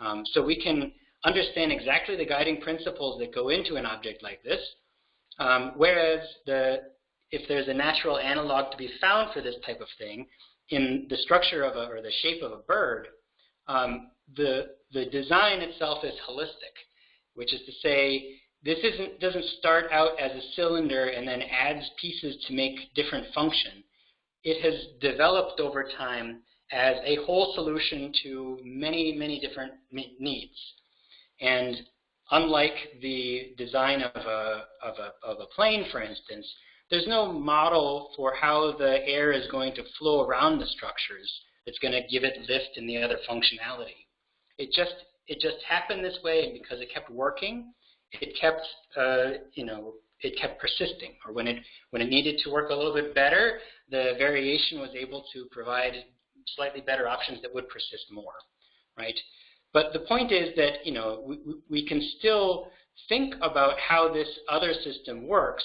Um, so we can understand exactly the guiding principles that go into an object like this, um, whereas the, if there's a natural analog to be found for this type of thing, in the structure of a, or the shape of a bird, um, the, the design itself is holistic, which is to say this isn't, doesn't start out as a cylinder and then adds pieces to make different function. It has developed over time as a whole solution to many, many different needs. And unlike the design of a, of a, of a plane, for instance, there's no model for how the air is going to flow around the structures that's going to give it lift and the other functionality. It just, it just happened this way, and because it kept working, it kept, uh, you know, it kept persisting. Or when it, when it needed to work a little bit better, the variation was able to provide slightly better options that would persist more, right? But the point is that, you know, we, we can still think about how this other system works,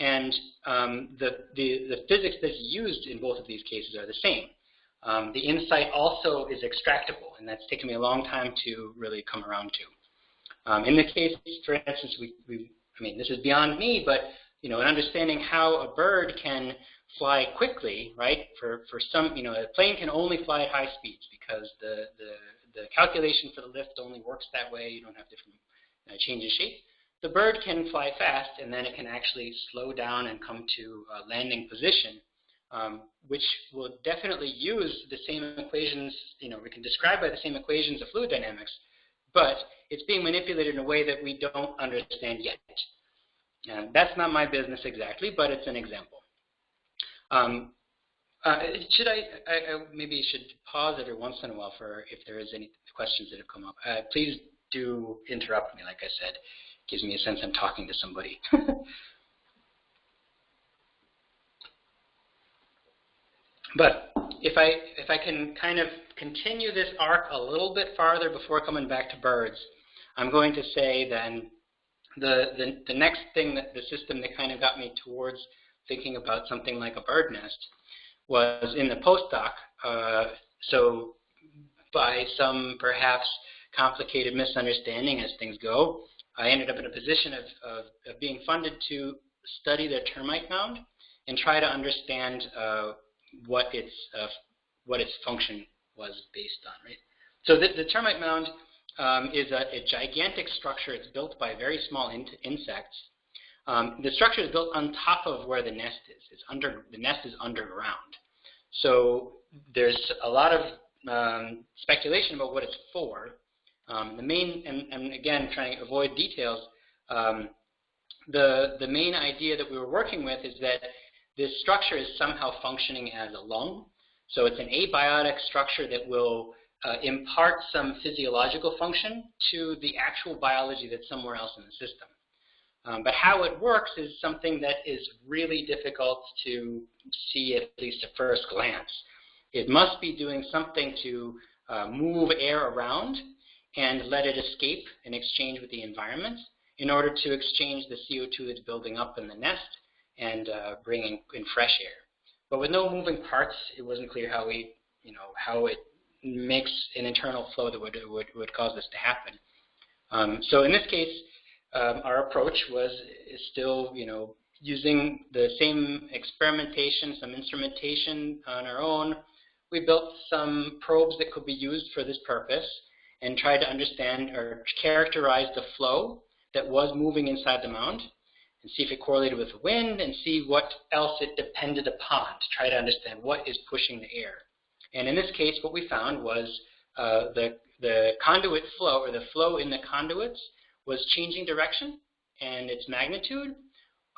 and um, the, the, the physics that's used in both of these cases are the same. Um, the insight also is extractable, and that's taken me a long time to really come around to. Um, in the case, for instance, we, we, I mean, this is beyond me, but you know, in understanding how a bird can fly quickly, right? For for some, you know, a plane can only fly at high speeds because the the the calculation for the lift only works that way. You don't have different uh, change in shape. The bird can fly fast, and then it can actually slow down and come to a landing position um, which will definitely use the same equations, you know, we can describe by the same equations of fluid dynamics, but it's being manipulated in a way that we don't understand yet. And that's not my business exactly, but it's an example. Um, uh, should I, I, I, maybe should pause every once in a while for if there is any questions that have come up. Uh, please do interrupt me, like I said. Gives me a sense I'm talking to somebody. but if I, if I can kind of continue this arc a little bit farther before coming back to birds, I'm going to say then the, the, the next thing that the system that kind of got me towards thinking about something like a bird nest was in the postdoc. Uh, so by some perhaps complicated misunderstanding as things go, I ended up in a position of, of, of being funded to study the termite mound and try to understand uh, what its uh, what its function was based on. Right. So the, the termite mound um, is a, a, gigantic structure. It's built by very small in insects. Um, the structure is built on top of where the nest is. It's under the nest is underground. So there's a lot of um, speculation about what it's for. Um, the main, and, and, again, trying to avoid details, um, the, the main idea that we were working with is that this structure is somehow functioning as a lung. So it's an abiotic structure that will uh, impart some physiological function to the actual biology that's somewhere else in the system. Um, but how it works is something that is really difficult to see at least at first glance. It must be doing something to uh, move air around and let it escape and exchange with the environment in order to exchange the CO2 that's building up in the nest and uh, bringing in fresh air. But with no moving parts, it wasn't clear how we, you know, how it makes an internal flow that would would, would cause this to happen. Um, so in this case, um, our approach was still, you know, using the same experimentation, some instrumentation on our own. We built some probes that could be used for this purpose and tried to understand or characterize the flow that was moving inside the mound and see if it correlated with the wind and see what else it depended upon to try to understand what is pushing the air. And in this case, what we found was uh, the, the conduit flow or the flow in the conduits was changing direction and its magnitude,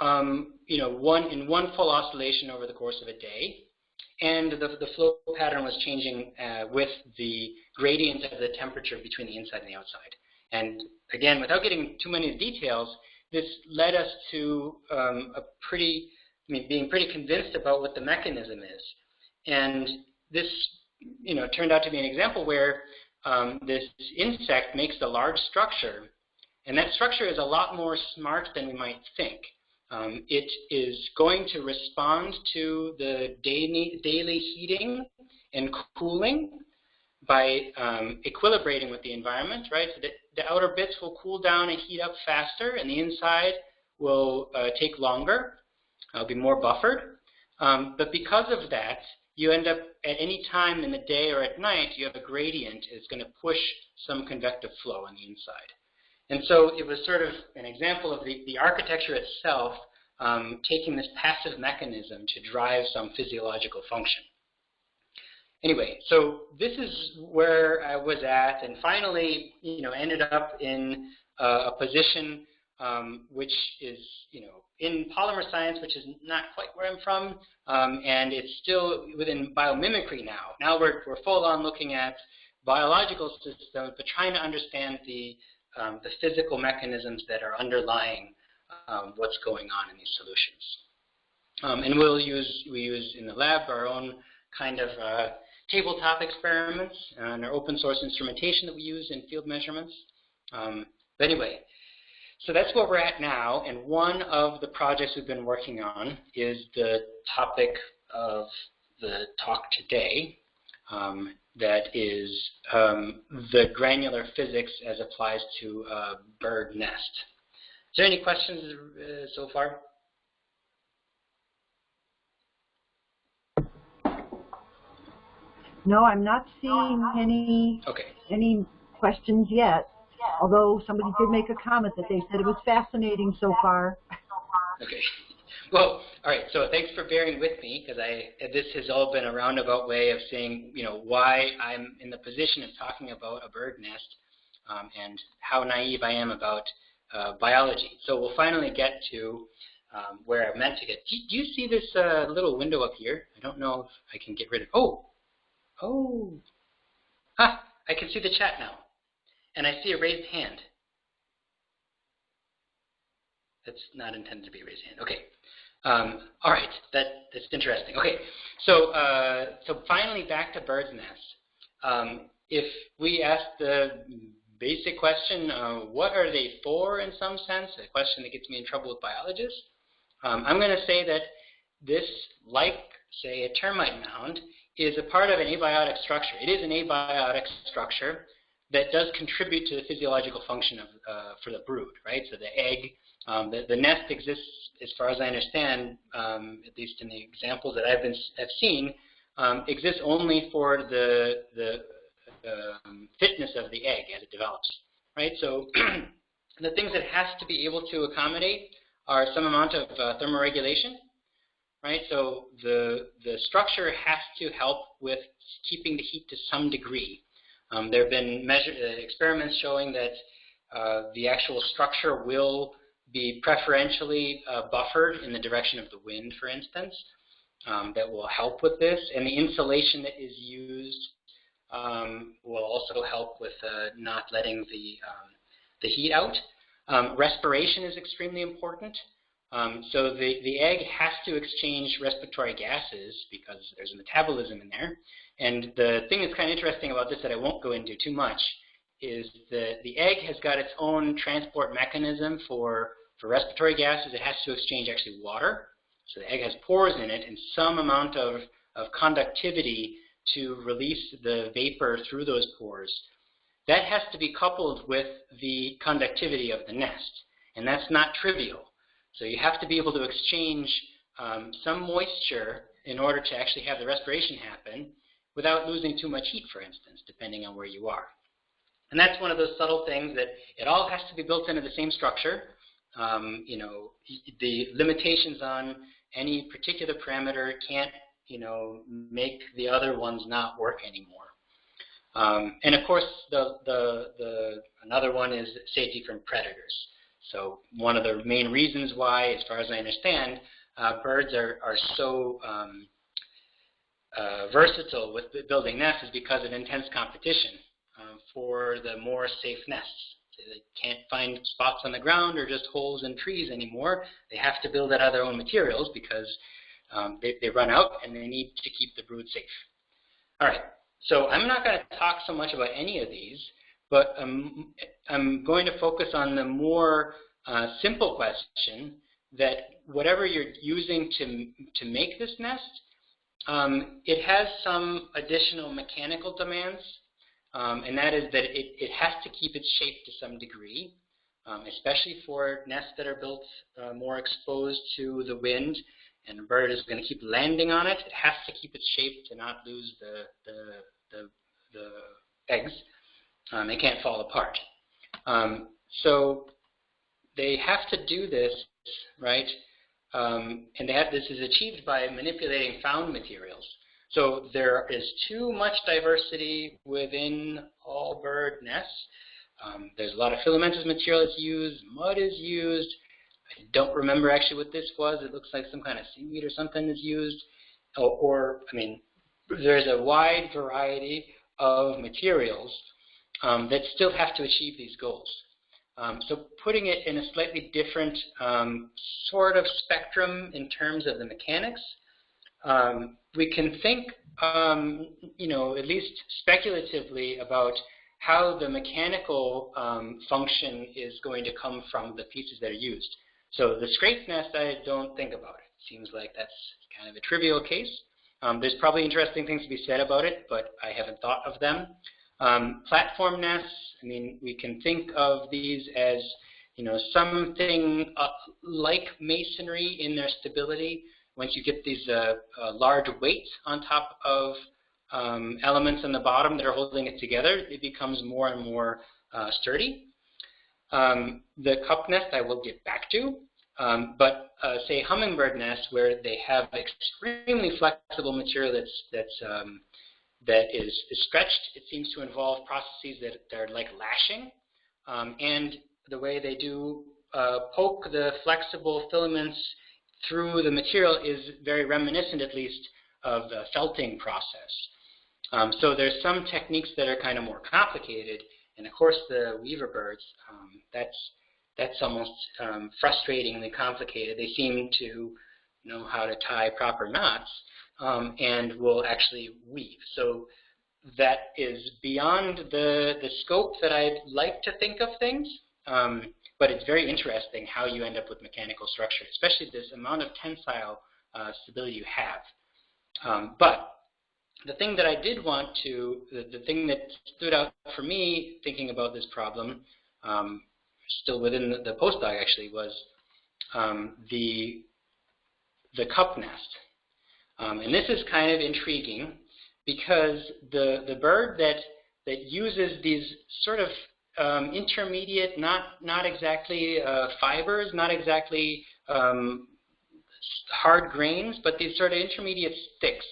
um, you know, one in one full oscillation over the course of a day. And the, the flow pattern was changing uh, with the gradient of the temperature between the inside and the outside. And again, without getting too many details, this led us to um, a pretty, I mean, being pretty convinced about what the mechanism is. And this, you know, turned out to be an example where um, this insect makes a large structure and that structure is a lot more smart than we might think. Um, it is going to respond to the daily, daily heating and cooling by um, equilibrating with the environment, right? So the, the, outer bits will cool down and heat up faster, and the inside will uh, take longer. It'll be more buffered. Um, but because of that, you end up at any time in the day or at night, you have a gradient. It's going to push some convective flow on the inside. And so it was sort of an example of the, the architecture itself um, taking this passive mechanism to drive some physiological function. Anyway, so this is where I was at, and finally, you know, ended up in uh, a position um, which is, you know, in polymer science, which is not quite where I'm from, um, and it's still within biomimicry now. Now we're, we're full on looking at biological systems, but trying to understand the um, the physical mechanisms that are underlying um, what's going on in these solutions. Um, and we'll use, we use in the lab our own kind of uh, tabletop experiments and our open source instrumentation that we use in field measurements. Um, but anyway, so that's where we're at now, and one of the projects we've been working on is the topic of the talk today, um, that is um, the granular physics as applies to a bird nest. Is there any questions uh, so far? No, I'm not seeing any okay. any questions yet. Although somebody did make a comment that they said it was fascinating so far. Okay. Well, all right. So thanks for bearing with me because I this has all been a roundabout way of saying you know why I'm in the position of talking about a bird nest um, and how naive I am about uh, biology. So we'll finally get to um, where I meant to get. Do, do you see this uh, little window up here? I don't know if I can get rid of. Oh, oh, ah! I can see the chat now, and I see a raised hand. That's not intended to be raised hand. Okay. Um, all right. That that's interesting. Okay. So uh, so finally back to bird's nests. Um, if we ask the basic question, uh, what are they for in some sense, a question that gets me in trouble with biologists, um, I'm going to say that this, like, say, a termite mound, is a part of an abiotic structure. It is an abiotic structure that does contribute to the physiological function of, uh, for the brood, right? So the egg, um, the, the, nest exists, as far as I understand, um, at least in the examples that I've been have seen, um, exists only for the the um, fitness of the egg as it develops, right? So the things it has to be able to accommodate are some amount of uh, thermoregulation, right? So the, the structure has to help with keeping the heat to some degree. Um, there have been measure, uh, experiments showing that uh, the actual structure will be preferentially uh, buffered in the direction of the wind, for instance. Um, that will help with this. And the insulation that is used um, will also help with uh, not letting the, um, the heat out. Um, respiration is extremely important. Um, so the, the egg has to exchange respiratory gases because there's a metabolism in there. And the thing that's kind of interesting about this that I won't go into too much is that the egg has got its own transport mechanism for, for respiratory gases. It has to exchange actually water. So the egg has pores in it and some amount of, of conductivity to release the vapor through those pores. That has to be coupled with the conductivity of the nest, and that's not trivial. So you have to be able to exchange um, some moisture in order to actually have the respiration happen without losing too much heat, for instance, depending on where you are. And that's one of those subtle things that it all has to be built into the same structure. Um, you know, the limitations on any particular parameter can't, you know, make the other ones not work anymore. Um, and of course, the, the, the, another one is safety from predators. So one of the main reasons why, as far as I understand, uh, birds are, are so um, uh, versatile with building nests is because of intense competition uh, for the more safe nests. They can't find spots on the ground or just holes in trees anymore. They have to build it out of their own materials because um, they, they run out and they need to keep the brood safe. All right. So I'm not going to talk so much about any of these, but um, I'm going to focus on the more uh, simple question that whatever you're using to, to make this nest, um, it has some additional mechanical demands, um, and that is that it, it has to keep its shape to some degree, um, especially for nests that are built uh, more exposed to the wind and a bird is going to keep landing on it, it has to keep its shape to not lose the, the, the, the eggs. Um, they can't fall apart. Um, so they have to do this, right? Um, and have, this is achieved by manipulating found materials. So there is too much diversity within all bird nests. Um, there's a lot of filamentous material that's used, mud is used, I don't remember actually what this was. It looks like some kind of seaweed or something is used. Or, or I mean, there's a wide variety of materials um, that still have to achieve these goals. Um, so putting it in a slightly different um, sort of spectrum in terms of the mechanics, um, we can think, um, you know, at least speculatively about how the mechanical um, function is going to come from the pieces that are used. So the scrape nest, I don't think about it. Seems like that's kind of a trivial case. Um, there's probably interesting things to be said about it, but I haven't thought of them. Um, platform nests, I mean, we can think of these as, you know, something uh, like masonry in their stability. Once you get these uh, uh, large weights on top of um, elements on the bottom that are holding it together, it becomes more and more uh, sturdy. Um, the cup nest I will get back to. Um, but uh, say hummingbird nests where they have extremely flexible material that's that's um, that is, is, stretched. It seems to involve processes that, that are like lashing, um, and the way they do uh, poke the flexible filaments through the material is very reminiscent, at least, of the felting process. Um, so there's some techniques that are kind of more complicated, and of course the weaver birds, um, that's that's almost um, frustratingly complicated. They seem to know how to tie proper knots um, and will actually weave. So that is beyond the, the scope that I'd like to think of things, um, but it's very interesting how you end up with mechanical structure, especially this amount of tensile uh, stability you have. Um, but the thing that I did want to, the, the, thing that stood out for me thinking about this problem um, still within the, the postdoc actually, was um, the, the cup nest. Um, and this is kind of intriguing because the, the bird that, that uses these sort of um, intermediate, not, not exactly uh, fibers, not exactly um, hard grains, but these sort of intermediate sticks.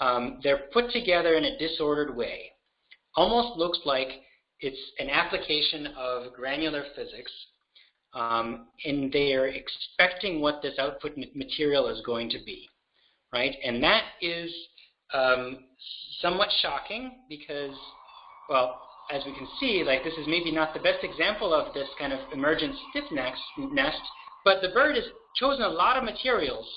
Um, they're put together in a disordered way. Almost looks like it's an application of granular physics, um, and they are expecting what this output material is going to be, right? And that is um, somewhat shocking because, well, as we can see, like this is maybe not the best example of this kind of emergent stiff nest, nest but the bird has chosen a lot of materials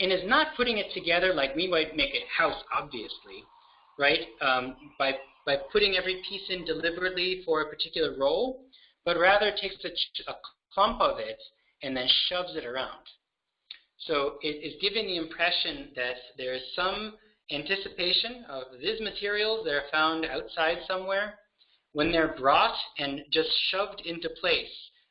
and is not putting it together like we might make a house, obviously, right? Um, by by putting every piece in deliberately for a particular role, but rather takes a, a clump of it and then shoves it around. So it is giving the impression that there is some anticipation of these materials that are found outside somewhere. When they're brought and just shoved into place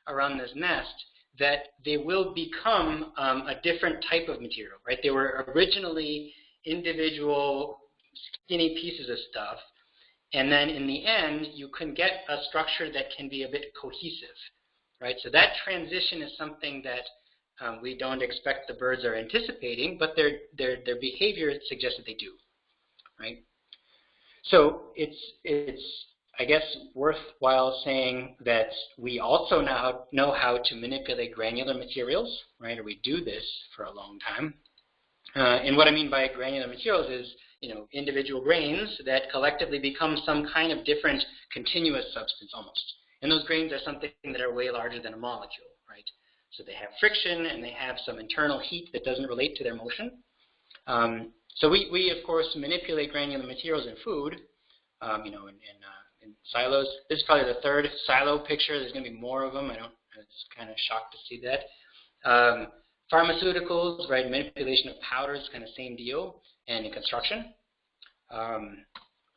around this nest, that they will become um, a different type of material, right? They were originally individual skinny pieces of stuff, and then in the end, you can get a structure that can be a bit cohesive, right? So that transition is something that um, we don't expect the birds are anticipating, but their, their, their behavior suggests that they do, right? So it's, it's, I guess, worthwhile saying that we also now know how to manipulate granular materials, right? Or we do this for a long time. Uh, and what I mean by granular materials is you know, individual grains that collectively become some kind of different continuous substance almost. And those grains are something that are way larger than a molecule, right? So they have friction and they have some internal heat that doesn't relate to their motion. Um, so we, we, of course, manipulate granular materials in food, um, you know, in, in, uh, in, silos. This is probably the third silo picture. There's going to be more of them. I don't, it's kind of shocked to see that. Um, pharmaceuticals, right, manipulation of powders, kind of same deal and in construction, um,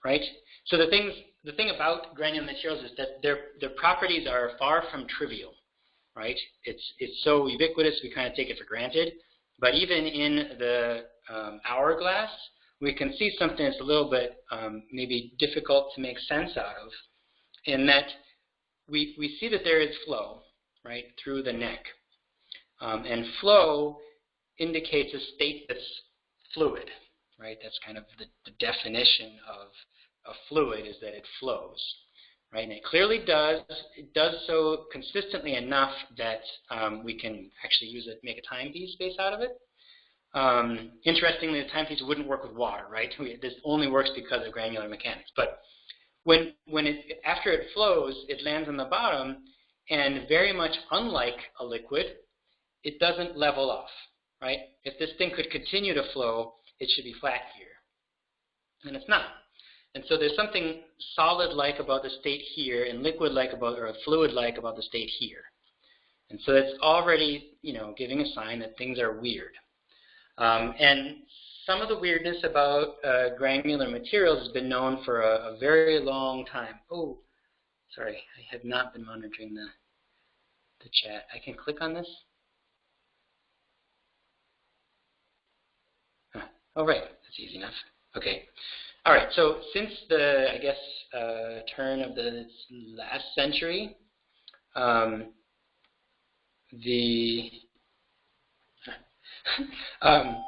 right? So the things, the thing about granular materials is that their their properties are far from trivial, right? It's it's so ubiquitous we kind of take it for granted. But even in the um, hourglass, we can see something that's a little bit um, maybe difficult to make sense out of, in that we we see that there is flow, right, through the neck, um, and flow indicates a state that's fluid, right? That's kind of the, the definition of a fluid is that it flows, right? And it clearly does. It does so consistently enough that um, we can actually use it, make a timepiece base out of it. Um, interestingly, the timepiece wouldn't work with water, right? This only works because of granular mechanics. But when, when it, after it flows, it lands on the bottom, and very much unlike a liquid, it doesn't level off, right? If this thing could continue to flow, it should be flat here. And it's not. And so there's something solid-like about the state here and liquid-like about, or fluid-like about the state here. And so it's already, you know, giving a sign that things are weird. Um, and some of the weirdness about uh, granular materials has been known for a, a, very long time. Oh, sorry, I have not been monitoring the, the chat. I can click on this. Oh, right. That's easy enough. Okay. All right. So since the, I guess, uh, turn of the last century, um, the um,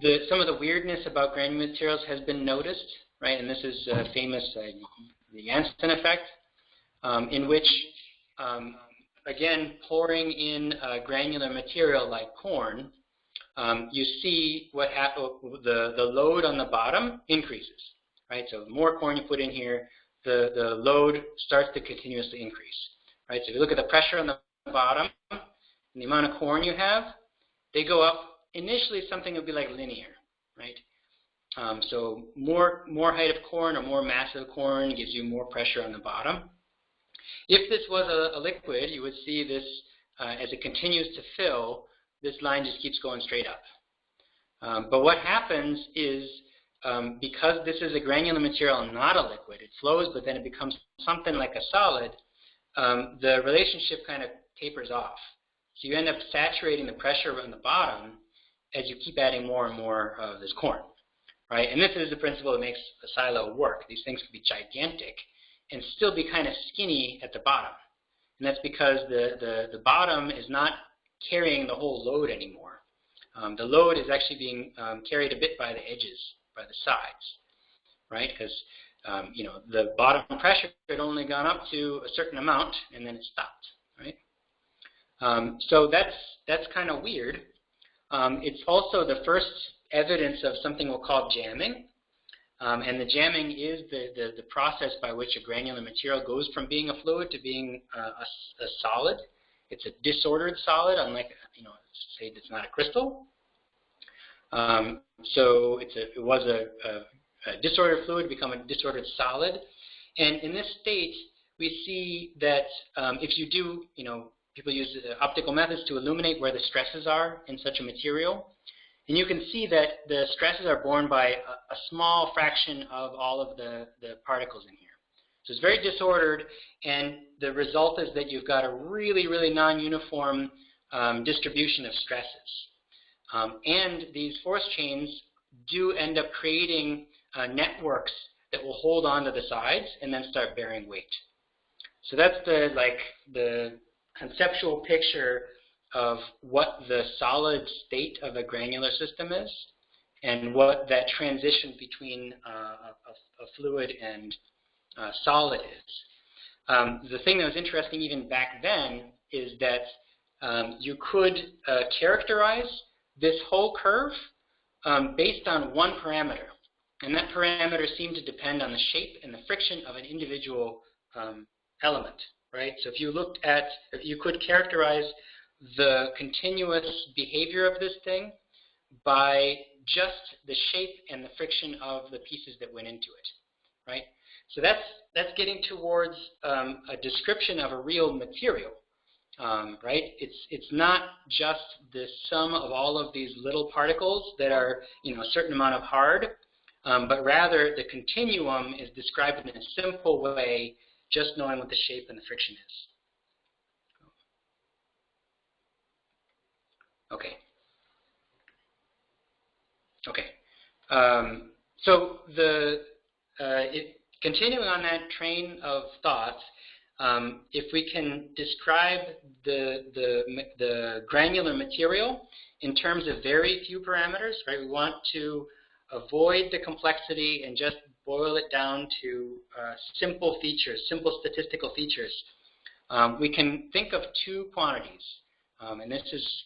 the, some of the weirdness about granular materials has been noticed, right? And this is uh, famous, uh, the Janssen effect, um, in which, um, again, pouring in granular material like corn, um, you see what happens, the, the load on the bottom increases, right? So the more corn you put in here, the, the load starts to continuously increase, right? So if you look at the pressure on the bottom and the amount of corn you have, they go up. Initially, something would be like linear, right? Um, so more, more height of corn or more mass of corn gives you more pressure on the bottom. If this was a, a liquid, you would see this, uh, as it continues to fill, this line just keeps going straight up. Um, but what happens is, um, because this is a granular material and not a liquid, it flows, but then it becomes something like a solid, um, the relationship kind of tapers off. So you end up saturating the pressure on the bottom as you keep adding more and more of this corn, right? And this is the principle that makes a silo work. These things can be gigantic and still be kind of skinny at the bottom. And that's because the, the, the bottom is not carrying the whole load anymore. Um, the load is actually being um, carried a bit by the edges, by the sides, right? Because um, you know the bottom pressure had only gone up to a certain amount and then it stopped, right? Um, so that's that's kind of weird. Um, it's also the first evidence of something we'll call jamming. Um, and the jamming is the, the, the, process by which a granular material goes from being a fluid to being uh, a, a solid. It's a disordered solid, unlike, you know, say it's not a crystal. Um, so it's a, it was a, a, a disordered fluid become a disordered solid. And in this state, we see that um, if you do, you know, people use uh, optical methods to illuminate where the stresses are in such a material. And you can see that the stresses are borne by a, a small fraction of all of the, the particles in here. So it's very disordered, and the result is that you've got a really, really non-uniform um, distribution of stresses. Um, and these force chains do end up creating uh, networks that will hold on to the sides and then start bearing weight. So that's the like the conceptual picture of what the solid state of a granular system is and what that transition between uh, a, a, fluid and uh, solid is. Um, the thing that was interesting even back then is that um, you could uh, characterize this whole curve um, based on one parameter. And that parameter seemed to depend on the shape and the friction of an individual um, element, right? So if you looked at, if you could characterize the continuous behavior of this thing by just the shape and the friction of the pieces that went into it, right? So that's, that's getting towards um, a description of a real material, um, right? It's, it's not just the sum of all of these little particles that are, you know, a certain amount of hard, um, but rather the continuum is described in a simple way, just knowing what the shape and the friction is. Okay. Okay. Um, so the uh, it, continuing on that train of thought, um, if we can describe the, the, the granular material in terms of very few parameters, right? We want to avoid the complexity and just boil it down to uh, simple features, simple statistical features. Um, we can think of two quantities, um, and this is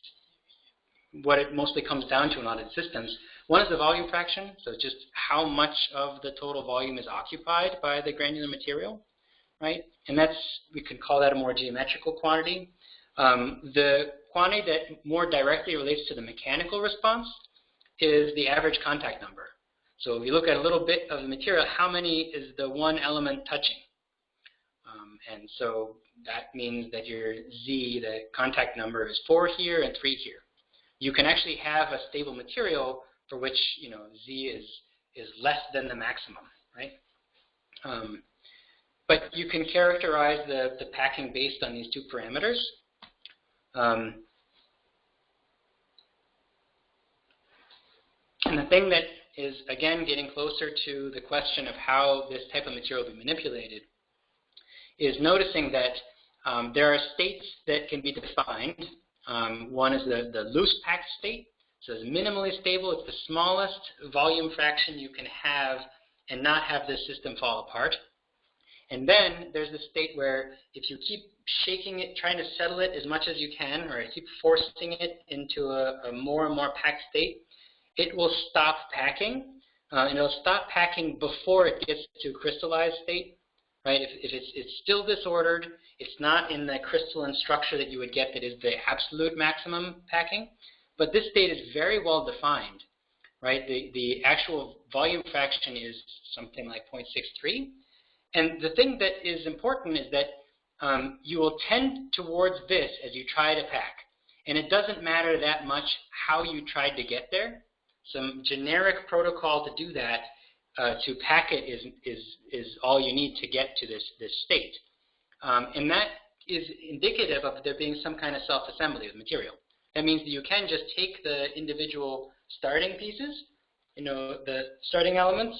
what it mostly comes down to in audit systems. One is the volume fraction, so just how much of the total volume is occupied by the granular material, right? And that's, we can call that a more geometrical quantity. Um, the quantity that more directly relates to the mechanical response is the average contact number. So if you look at a little bit of the material, how many is the one element touching? Um, and so that means that your Z, the contact number, is 4 here and 3 here. You can actually have a stable material for which you know z is is less than the maximum, right? Um, but you can characterize the, the packing based on these two parameters. Um, and the thing that is, again, getting closer to the question of how this type of material will be manipulated is noticing that um, there are states that can be defined. Um, one is the, the loose packed state, So it's minimally stable. It's the smallest volume fraction you can have and not have the system fall apart. And then there's the state where if you keep shaking it, trying to settle it as much as you can, or keep forcing it into a, a more and more packed state, it will stop packing. Uh, and it'll stop packing before it gets to crystallized state. Right? If, if it's, it's still disordered, it's not in the crystalline structure that you would get that is the absolute maximum packing. But this state is very well defined. Right? The, the actual volume fraction is something like 0.63. And the thing that is important is that um, you will tend towards this as you try to pack. And it doesn't matter that much how you tried to get there. Some generic protocol to do that, uh, to pack it, is, is, is all you need to get to this, this state. Um, and that is indicative of there being some kind of self-assembly of material. That means that you can just take the individual starting pieces, you know, the starting elements,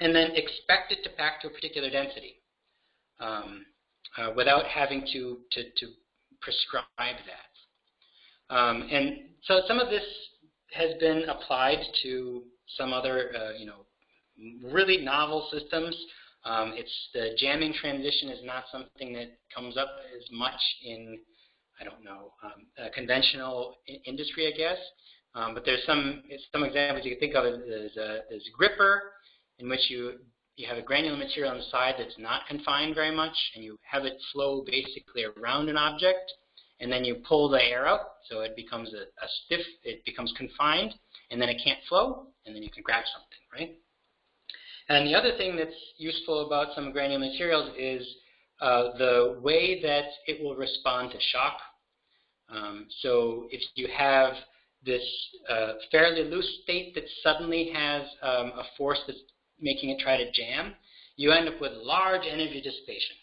and then expect it to pack to a particular density um, uh, without having to, to, to prescribe that. Um, and so some of this has been applied to some other, uh, you know, really novel systems. Um, it's the jamming transition is not something that comes up as much in, I don't know, um, conventional industry, I guess. Um, but there's some some examples you can think of as, uh, as gripper, in which you, you have a granular material on the side that's not confined very much, and you have it flow basically around an object, and then you pull the air out, so it becomes a, a stiff, it becomes confined, and then it can't flow, and then you can grab something, right? And the other thing that's useful about some granular materials is uh, the way that it will respond to shock. Um, so if you have this uh, fairly loose state that suddenly has um, a force that's making it try to jam, you end up with large energy dissipation.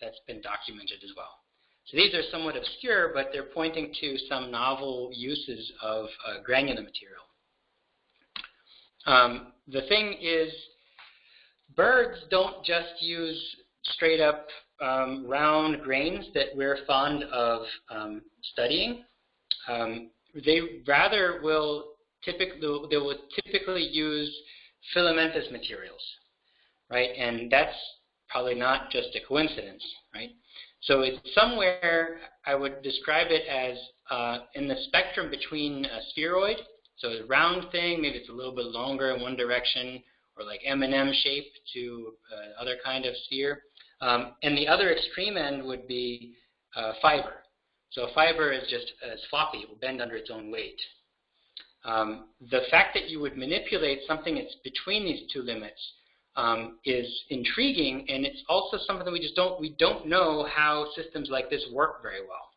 That's been documented as well. So these are somewhat obscure, but they're pointing to some novel uses of uh, granular material. Um, the thing is, birds don't just use straight up um, round grains that we're fond of um, studying. Um, they rather will typically they will typically use filamentous materials, right? And that's probably not just a coincidence, right? So it's somewhere, I would describe it as uh, in the spectrum between a spheroid, so a round thing, maybe it's a little bit longer in one direction, or like M&M shape to uh, other kind of sphere. Um, and the other extreme end would be uh, fiber. So a fiber is just as floppy, it will bend under its own weight. Um, the fact that you would manipulate something that's between these two limits um, is intriguing, and it's also something we just don't we don't know how systems like this work very well.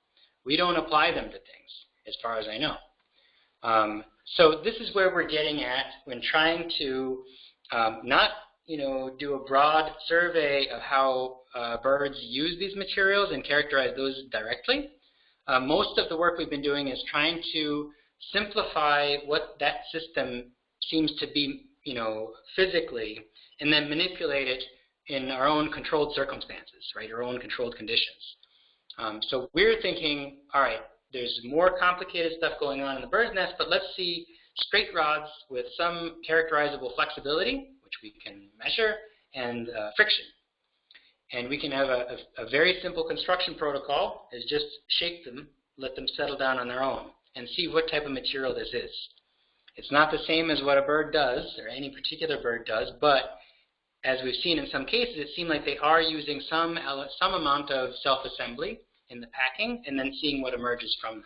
We don't apply them to things, as far as I know. Um, so this is where we're getting at when trying to um, not you know do a broad survey of how uh, birds use these materials and characterize those directly. Uh, most of the work we've been doing is trying to simplify what that system seems to be, you know, physically, and then manipulate it in our own controlled circumstances, right, our own controlled conditions. Um, so we're thinking, all right, there's more complicated stuff going on in the bird's nest, but let's see straight rods with some characterizable flexibility, which we can measure, and uh, friction. And we can have a, a, a very simple construction protocol is just shake them, let them settle down on their own and see what type of material this is. It's not the same as what a bird does, or any particular bird does, but as we've seen in some cases, it seemed like they are using some, some amount of self-assembly in the packing, and then seeing what emerges from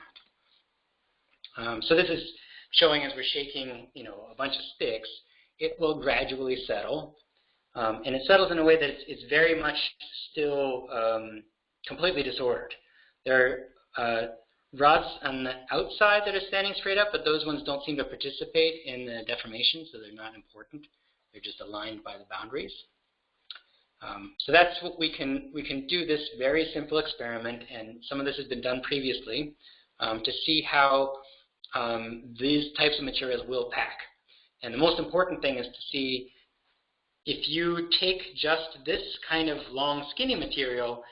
that. Um, so this is showing as we're shaking, you know, a bunch of sticks, it will gradually settle. Um, and it settles in a way that it's, it's very much still um, completely disordered. There are uh, rods on the outside that are standing straight up, but those ones don't seem to participate in the deformation, so they're not important. They're just aligned by the boundaries. Um, so that's what we can, we can do this very simple experiment, and some of this has been done previously, um, to see how um, these types of materials will pack. And the most important thing is to see if you take just this kind of long skinny material,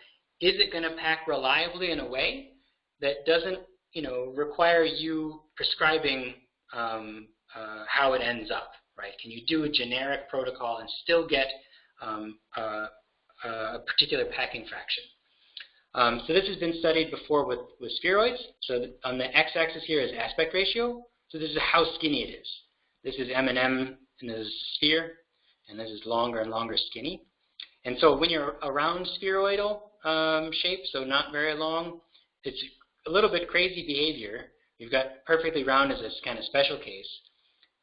is it going to pack reliably in a way that doesn't you know, require you prescribing um, uh, how it ends up, right? Can you do a generic protocol and still get um, uh, a particular packing fraction? Um, so this has been studied before with, with spheroids. So on the x-axis here is aspect ratio. So this is how skinny it is. This is M&M and this is sphere, and this is longer and longer skinny. And so when you're around spheroidal um, shape, so not very long, it's a little bit crazy behavior. You've got perfectly round as a kind of special case.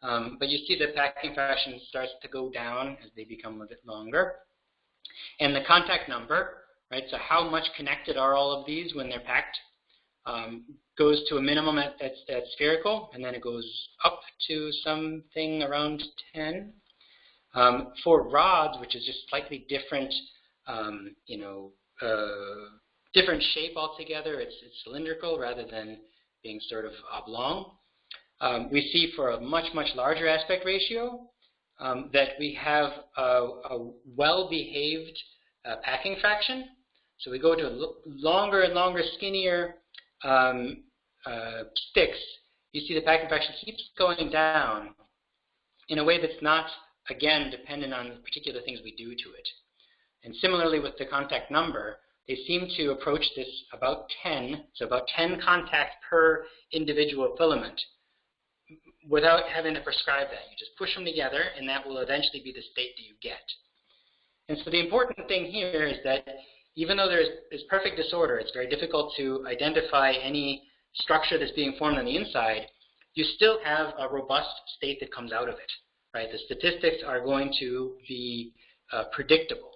Um, but you see the packing fraction starts to go down as they become a bit longer. And the contact number, right, so how much connected are all of these when they're packed, um, goes to a minimum at, at, at, spherical, and then it goes up to something around 10. Um, for rods, which is just slightly different, um, you know, uh, different shape altogether, it's, it's cylindrical rather than being sort of oblong. Um, we see for a much, much larger aspect ratio um, that we have a, a well-behaved uh, packing fraction. So we go to longer and longer, skinnier um, uh, sticks. You see the packing fraction keeps going down in a way that's not, again, dependent on the particular things we do to it. And similarly with the contact number, they seem to approach this about 10, so about 10 contacts per individual filament without having to prescribe that. You just push them together, and that will eventually be the state that you get. And so the important thing here is that even though there's, there's perfect disorder, it's very difficult to identify any structure that's being formed on the inside, you still have a robust state that comes out of it. Right? The statistics are going to be uh, predictable.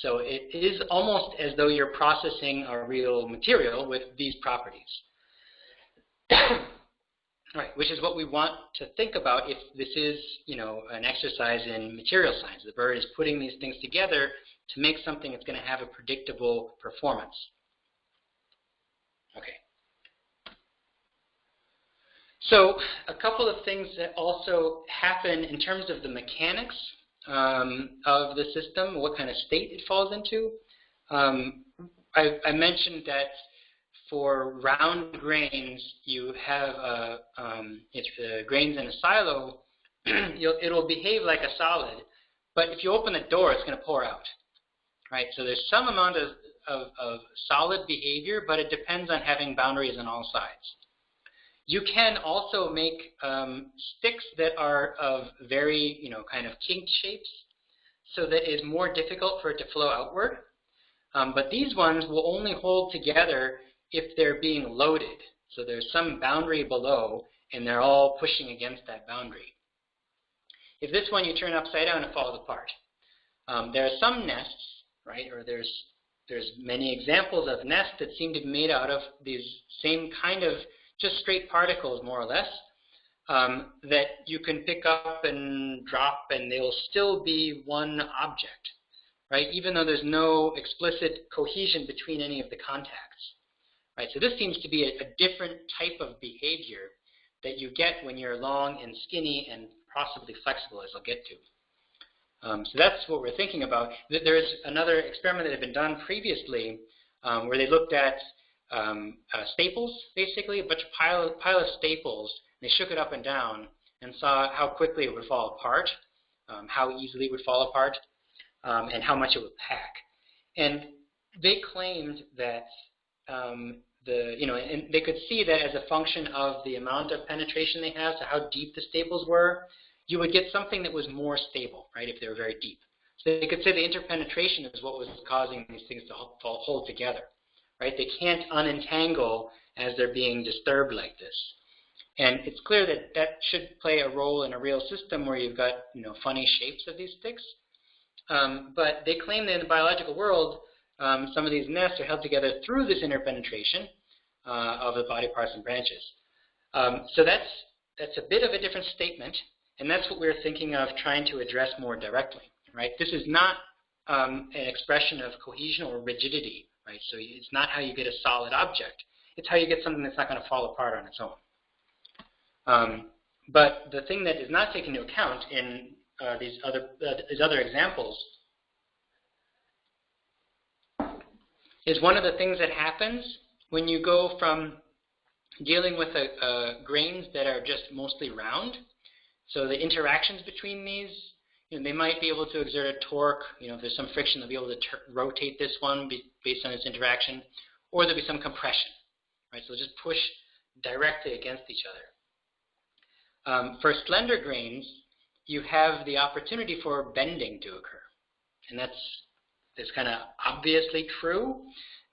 So it is almost as though you're processing a real material with these properties. Right, which is what we want to think about if this is, you know, an exercise in material science. The bird is putting these things together to make something that's going to have a predictable performance. Okay. So a couple of things that also happen in terms of the mechanics um, of the system, what kind of state it falls into. Um, I, I mentioned that for round grains, you have a, um, if the grain's in a silo, it'll behave like a solid. But if you open the door, it's going to pour out. Right? So there's some amount of, of, of solid behavior, but it depends on having boundaries on all sides. You can also make um, sticks that are of very, you know, kind of kinked shapes, so that it's more difficult for it to flow outward. Um, but these ones will only hold together if they're being loaded. So there's some boundary below, and they're all pushing against that boundary. If this one you turn upside down, it falls apart. Um, there are some nests, right, or there's there's many examples of nests that seem to be made out of these same kind of just straight particles, more or less, um, that you can pick up and drop, and they'll still be one object, right, even though there's no explicit cohesion between any of the contacts. Right? So this seems to be a, a different type of behavior that you get when you're long and skinny and possibly flexible, as I'll get to. Um, so that's what we're thinking about. There's another experiment that had been done previously um, where they looked at um, uh, staples, basically, a bunch of pile, pile of staples. They shook it up and down and saw how quickly it would fall apart, um, how easily it would fall apart, um, and how much it would pack. And they claimed that um, the, you know, and they could see that as a function of the amount of penetration they have, so how deep the staples were, you would get something that was more stable, right, if they were very deep. So they could say the interpenetration is what was causing these things to hold, together, right? They can't unentangle as they're being disturbed like this. And it's clear that that should play a role in a real system where you've got, you know, funny shapes of these sticks. Um, but they claim that in the biological world, um, some of these nests are held together through this interpenetration uh, of the body parts and branches. Um, so that's, that's a bit of a different statement, and that's what we're thinking of trying to address more directly. Right? This is not um, an expression of cohesion or rigidity. Right? So it's not how you get a solid object. It's how you get something that's not going to fall apart on its own. Um, but the thing that is not taken into account in uh, these other uh, these other examples is one of the things that happens when you go from dealing with a, uh, grains that are just mostly round. So the interactions between these, you know, they might be able to exert a torque. You know, if there's some friction, they'll be able to rotate this one based on its interaction, or there'll be some compression, right? So just push directly against each other. Um, for slender grains, you have the opportunity for bending to occur. And that's, that's kind of obviously true.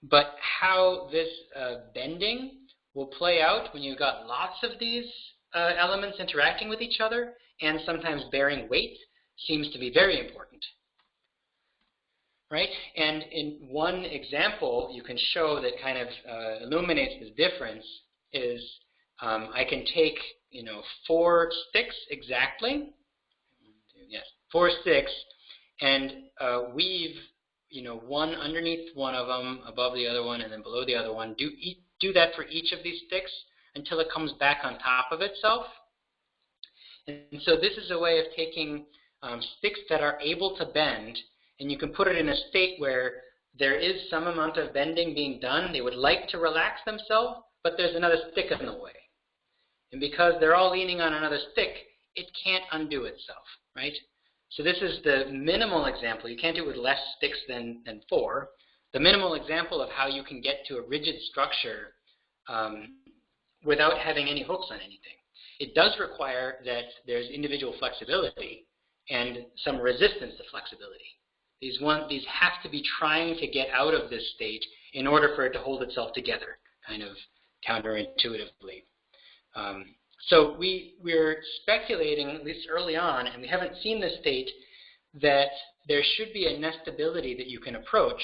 But how this uh, bending will play out when you've got lots of these uh, elements interacting with each other and sometimes bearing weight seems to be very important. Right? And in one example you can show that kind of uh, illuminates this difference is um, I can take you know four sticks exactly, yes, four sticks, and uh, weave you know one underneath one of them, above the other one, and then below the other one. Do do that for each of these sticks until it comes back on top of itself. And so this is a way of taking um, sticks that are able to bend, and you can put it in a state where there is some amount of bending being done. They would like to relax themselves, but there's another stick in the way. And because they're all leaning on another stick, it can't undo itself, right? So this is the minimal example. You can't do it with less sticks than, than four. The minimal example of how you can get to a rigid structure um, without having any hooks on anything. It does require that there's individual flexibility and some resistance to flexibility. These, one, these have to be trying to get out of this state in order for it to hold itself together, kind of counterintuitively. Um, so we, we're speculating, at least early on, and we haven't seen this state, that there should be a nestability that you can approach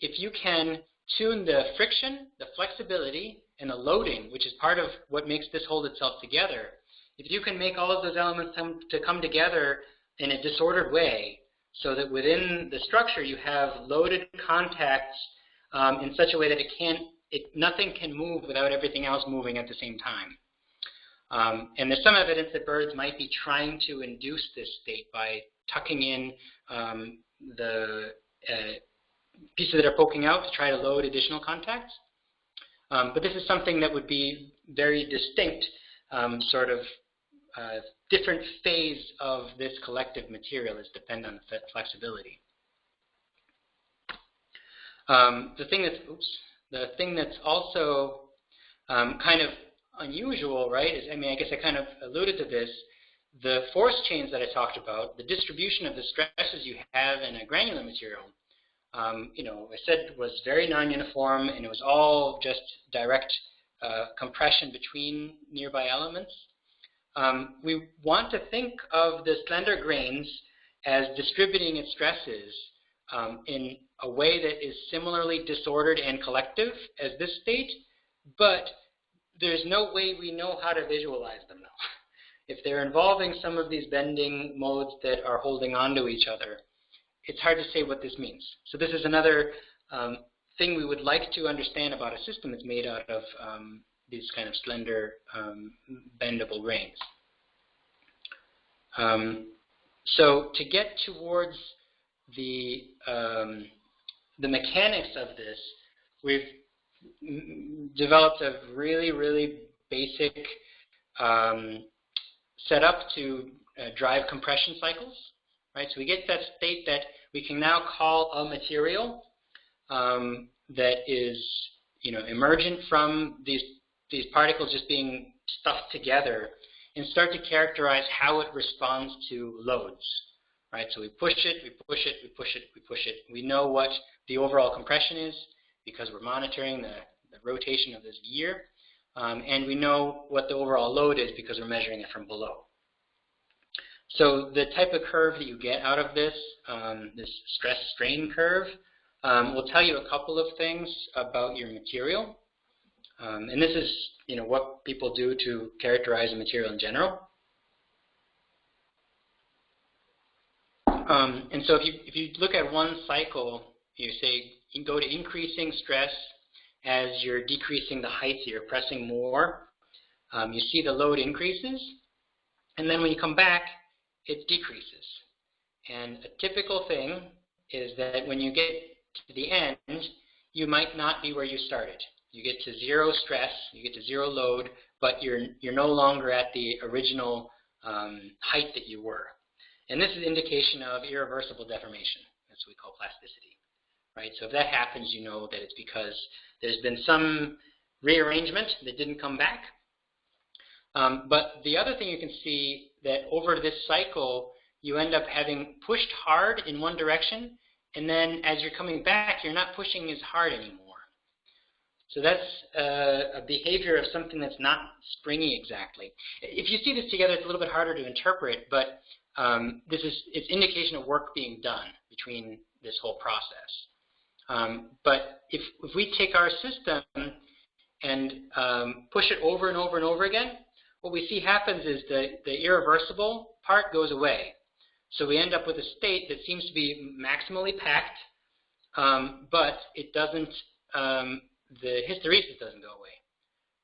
if you can tune the friction, the flexibility, and the loading, which is part of what makes this hold itself together, if you can make all of those elements come to come together in a disordered way so that within the structure you have loaded contacts um, in such a way that it can't, it, nothing can move without everything else moving at the same time. Um, and there's some evidence that birds might be trying to induce this state by tucking in um, the uh, pieces that are poking out to try to load additional contacts. Um, but this is something that would be very distinct, um, sort of uh, different phase of this collective material is dependent on flexibility. Um, the thing that's, oops, the thing that's also um, kind of unusual, right, is, I mean, I guess I kind of alluded to this, the force chains that I talked about, the distribution of the stresses you have in a granular material, um, you know, I said was very non-uniform and it was all just direct uh, compression between nearby elements. Um, we want to think of the slender grains as distributing its stresses um, in a way that is similarly disordered and collective as this state, but there's no way we know how to visualize them now. if they're involving some of these bending modes that are holding on to each other, it's hard to say what this means. So this is another um, thing we would like to understand about a system that's made out of um, these kind of slender, um, bendable grains. Um, so to get towards the um, the mechanics of this, we've developed a really, really basic um, setup to uh, drive compression cycles. Right? So we get that state that we can now call a material um, that is you know, emergent from these, these particles just being stuffed together and start to characterize how it responds to loads. Right? So we push it, we push it, we push it, we push it. We know what the overall compression is because we're monitoring the, the rotation of this gear. Um, and we know what the overall load is because we're measuring it from below. So the type of curve that you get out of this, um, this stress strain curve, um, will tell you a couple of things about your material. Um, and this is you know, what people do to characterize a material in general. Um, and so if you, if you look at one cycle, you say you go to increasing stress as you're decreasing the height, so you're pressing more. Um, you see the load increases, and then when you come back, it decreases. And a typical thing is that when you get to the end, you might not be where you started. You get to zero stress, you get to zero load, but you're, you're no longer at the original um, height that you were. And this is indication of irreversible deformation. That's what we call plasticity. Right? So if that happens, you know that it's because there's been some rearrangement that didn't come back. Um, but the other thing you can see that over this cycle, you end up having pushed hard in one direction, and then as you're coming back, you're not pushing as hard anymore. So that's uh, a behavior of something that's not springy exactly. If you see this together, it's a little bit harder to interpret, but um, this is it's indication of work being done between this whole process. Um, but if, if we take our system and um, push it over and over and over again, what we see happens is the, the irreversible part goes away. So we end up with a state that seems to be maximally packed, um, but it doesn't, um, the hysteresis doesn't go away,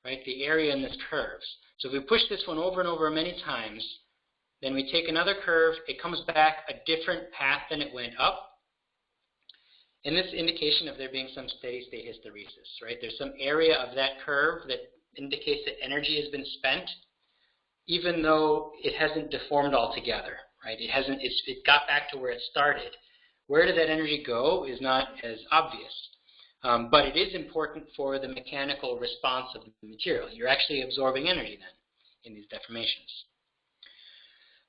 right? The area in this curves. So if we push this one over and over many times, then we take another curve, it comes back a different path than it went up. And this indication of there being some steady state hysteresis, right? There's some area of that curve that indicates that energy has been spent, even though it hasn't deformed altogether, right? It hasn't, it got back to where it started. Where did that energy go is not as obvious. Um, but it is important for the mechanical response of the material. You're actually absorbing energy then in these deformations.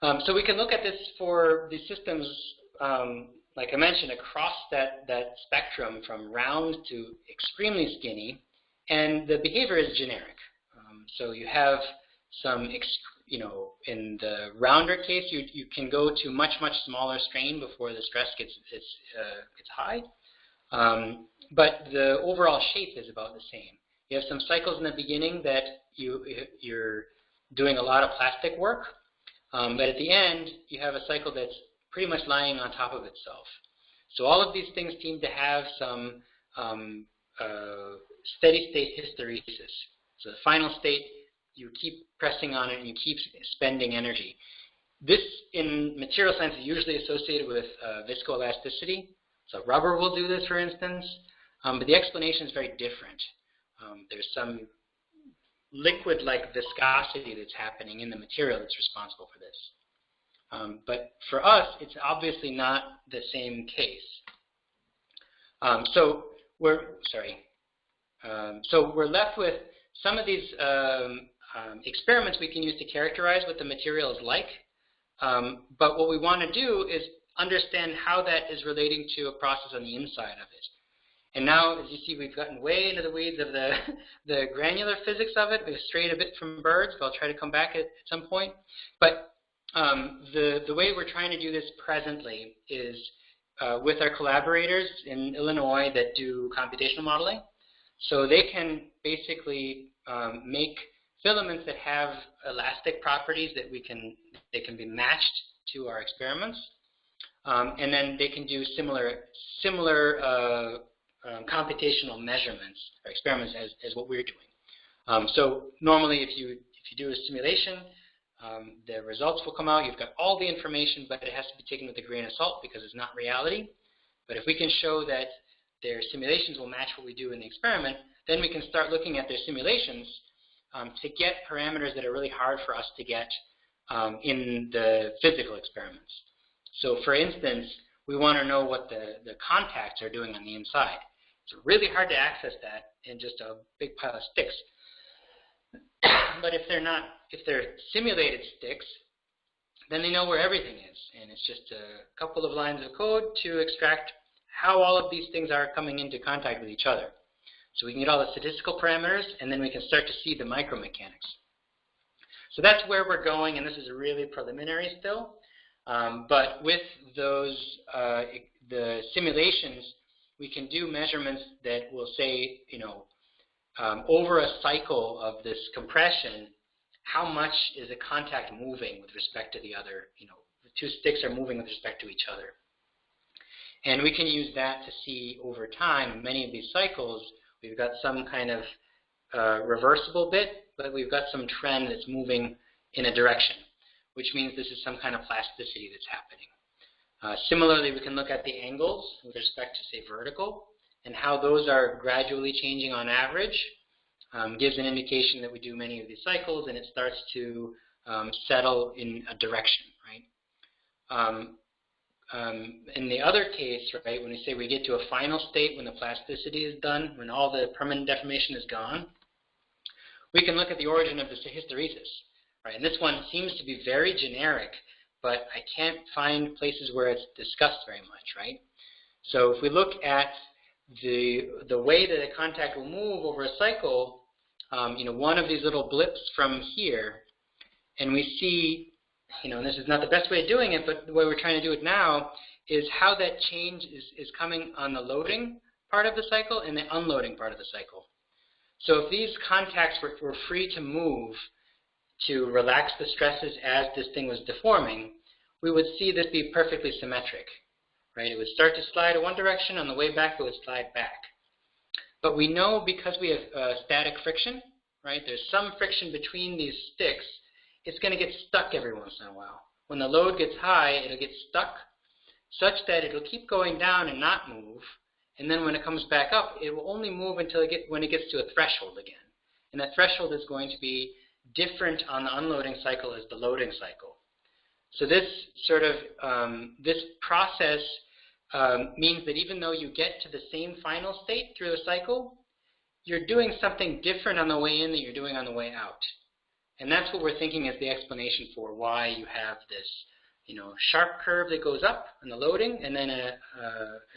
Um, so we can look at this for the systems, um, like I mentioned, across that, that spectrum from round to extremely skinny, and the behavior is generic. Um, so you have some you know, in the rounder case, you, you can go to much, much smaller strain before the stress gets, uh, gets high. Um, but the overall shape is about the same. You have some cycles in the beginning that you, you're doing a lot of plastic work, um, but at the end, you have a cycle that's pretty much lying on top of itself. So all of these things seem to have some um, uh, steady state hysteresis. So the final state you keep pressing on it and you keep spending energy. This, in material science, is usually associated with uh, viscoelasticity. So rubber will do this, for instance, um, but the explanation is very different. Um, there's some liquid-like viscosity that's happening in the material that's responsible for this. Um, but for us, it's obviously not the same case. Um, so we're sorry. Um, so we're left with some of these um, um, experiments we can use to characterize what the material is like. Um, but what we want to do is understand how that is relating to a process on the inside of it. And now, as you see, we've gotten way into the weeds of the, the granular physics of it. We've strayed a bit from birds, but I'll try to come back at some point. But um, the, the way we're trying to do this presently is uh, with our collaborators in Illinois that do computational modeling. So they can basically um, make filaments that have elastic properties that we can, they can be matched to our experiments. Um, and then they can do similar, similar uh, um, computational measurements or experiments as, as what we're doing. Um, so normally if you, if you do a simulation, um, the results will come out. You've got all the information, but it has to be taken with a grain of salt because it's not reality. But if we can show that their simulations will match what we do in the experiment, then we can start looking at their simulations um, to get parameters that are really hard for us to get um, in the physical experiments. So for instance, we want to know what the, the contacts are doing on the inside. It's really hard to access that in just a big pile of sticks. But if they're not, if they're simulated sticks, then they know where everything is. And it's just a couple of lines of code to extract how all of these things are coming into contact with each other. So we can get all the statistical parameters, and then we can start to see the micromechanics. So that's where we're going, and this is really preliminary still. Um, but with those, uh, the simulations, we can do measurements that will say, you know, um, over a cycle of this compression, how much is the contact moving with respect to the other, you know, the two sticks are moving with respect to each other. And we can use that to see over time, many of these cycles, We've got some kind of uh, reversible bit, but we've got some trend that's moving in a direction, which means this is some kind of plasticity that's happening. Uh, similarly, we can look at the angles with respect to, say, vertical, and how those are gradually changing on average um, gives an indication that we do many of these cycles and it starts to um, settle in a direction, right? Um, um, in the other case, right, when we say we get to a final state when the plasticity is done, when all the permanent deformation is gone, we can look at the origin of the hysteresis, right? And this one seems to be very generic, but I can't find places where it's discussed very much, right? So if we look at the the way that a contact will move over a cycle, um, you know, one of these little blips from here, and we see, you know, and this is not the best way of doing it, but the way we're trying to do it now is how that change is, is coming on the loading part of the cycle and the unloading part of the cycle. So if these contacts were, were free to move to relax the stresses as this thing was deforming, we would see this be perfectly symmetric. Right? It would start to slide in one direction, on the way back it would slide back. But we know because we have uh, static friction, right, there's some friction between these sticks, it's going to get stuck every once in a while. When the load gets high, it'll get stuck such that it'll keep going down and not move, and then when it comes back up, it will only move until it get, when it gets to a threshold again. And that threshold is going to be different on the unloading cycle as the loading cycle. So this sort of, um, this process um, means that even though you get to the same final state through the cycle, you're doing something different on the way in that you're doing on the way out. And that's what we're thinking is the explanation for why you have this you know, sharp curve that goes up on the loading, and then a,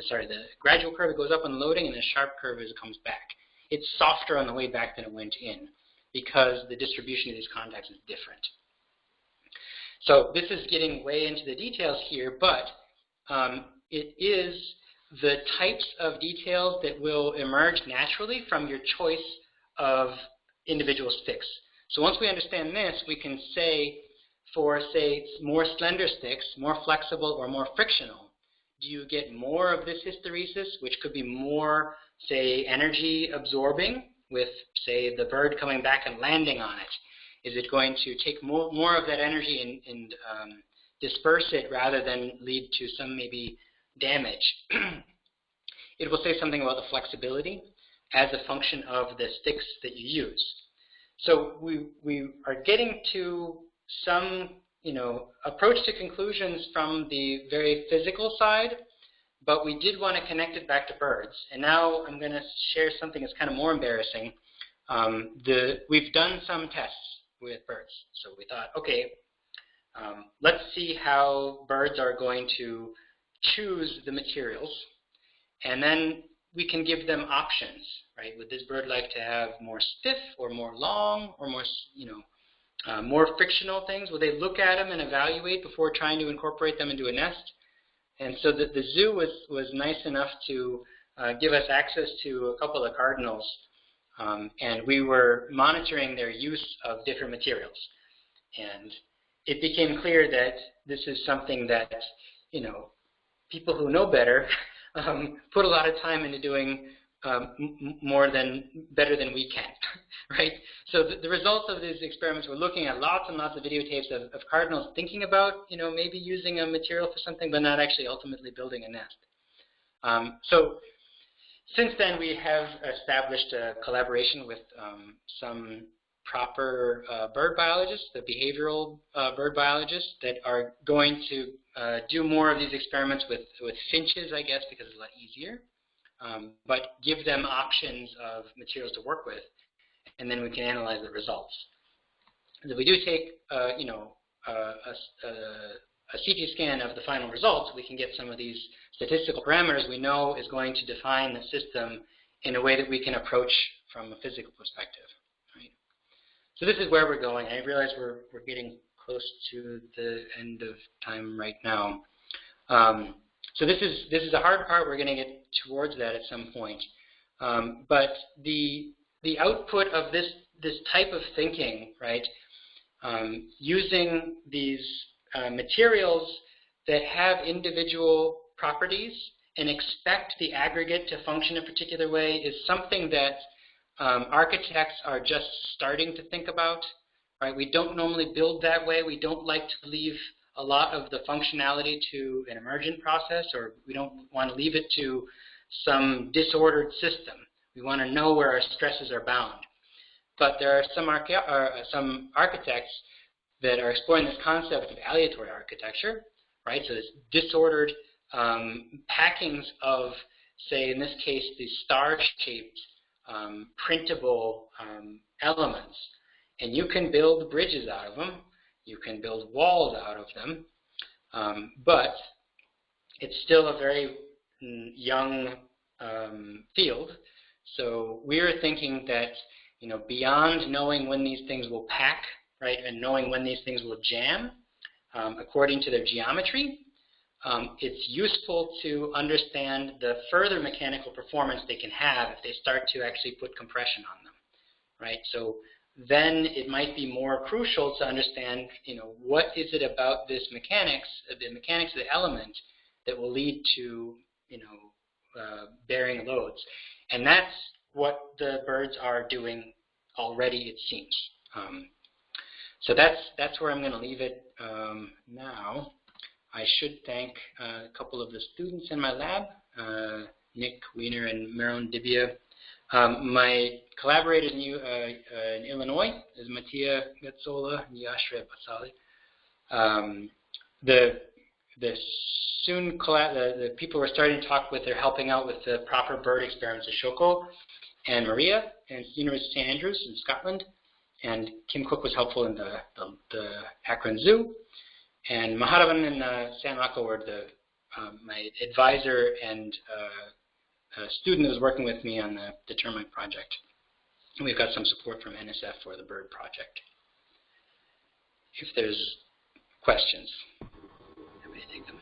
sorry, the gradual curve that goes up on the loading, and a sharp curve as it comes back. It's softer on the way back than it went in because the distribution of these contacts is different. So this is getting way into the details here, but um, it is the types of details that will emerge naturally from your choice of individual sticks. So once we understand this, we can say for, say, more slender sticks, more flexible or more frictional, do you get more of this hysteresis, which could be more, say, energy absorbing with, say, the bird coming back and landing on it? Is it going to take more, more of that energy and, and um, disperse it rather than lead to some maybe damage? it will say something about the flexibility as a function of the sticks that you use. So we, we are getting to some you know, approach to conclusions from the very physical side, but we did want to connect it back to birds. And now I'm going to share something that's kind of more embarrassing. Um, the, we've done some tests with birds. So we thought, okay, um, let's see how birds are going to choose the materials. And then we can give them options, right? Would this bird like to have more stiff or more long or more, you know, uh, more frictional things, will they look at them and evaluate before trying to incorporate them into a nest? And so the, the zoo was, was nice enough to uh, give us access to a couple of cardinals, um, and we were monitoring their use of different materials. And it became clear that this is something that, you know, people who know better um, put a lot of time into doing um, more than better than we can, right? So the, the, results of these experiments, we're looking at lots and lots of videotapes of, of, cardinals thinking about, you know, maybe using a material for something, but not actually ultimately building a nest. Um, so since then, we have established a collaboration with um, some proper uh, bird biologists, the behavioral uh, bird biologists, that are going to uh, do more of these experiments with, with finches, I guess, because it's a lot easier um, but give them options of materials to work with, and then we can analyze the results. if we do take, uh, you know, a, a, a, CT scan of the final results, we can get some of these statistical parameters we know is going to define the system in a way that we can approach from a physical perspective. Right? So this is where we're going. I realize we're, we're getting close to the end of time right now. Um, so this is this is a hard part. We're going to get towards that at some point. Um, but the the output of this this type of thinking, right, um, using these uh, materials that have individual properties and expect the aggregate to function a particular way is something that um, architects are just starting to think about. Right? We don't normally build that way. We don't like to leave a lot of the functionality to an emergent process, or we don't want to leave it to some disordered system. We want to know where our stresses are bound. But there are some, arche uh, some architects that are exploring this concept of aleatory architecture, right? So this disordered um, packings of, say, in this case, the star-shaped um, printable um, elements. And you can build bridges out of them. You can build walls out of them. Um, but it's still a very mm, young um, field. So we're thinking that, you know, beyond knowing when these things will pack, right, and knowing when these things will jam, um, according to their geometry, um, it's useful to understand the further mechanical performance they can have if they start to actually put compression on them, right? So then it might be more crucial to understand, you know, what is it about this mechanics, the mechanics of the element that will lead to, you know, uh, bearing loads. And that's what the birds are doing already, it seems. Um, so that's, that's where I'm going to leave it um, now. I should thank uh, a couple of the students in my lab, uh, Nick Weiner and Maron Dibia. Um, my collaborators in, uh, in, Illinois is Mattia Gazzola and Yashraj Bhosale. Um, the the soon the, the people we're starting to talk with are helping out with the proper bird experiments at Shoko and Maria and University of St. Andrews in Scotland. And Kim Cook was helpful in the, the, the Akron Zoo. And Mahadevan and uh, Sam Ocko were the, um, my advisor and uh, a student who was working with me on the, termite project. And we've got some support from NSF for the bird project. If there's questions, happy to take them.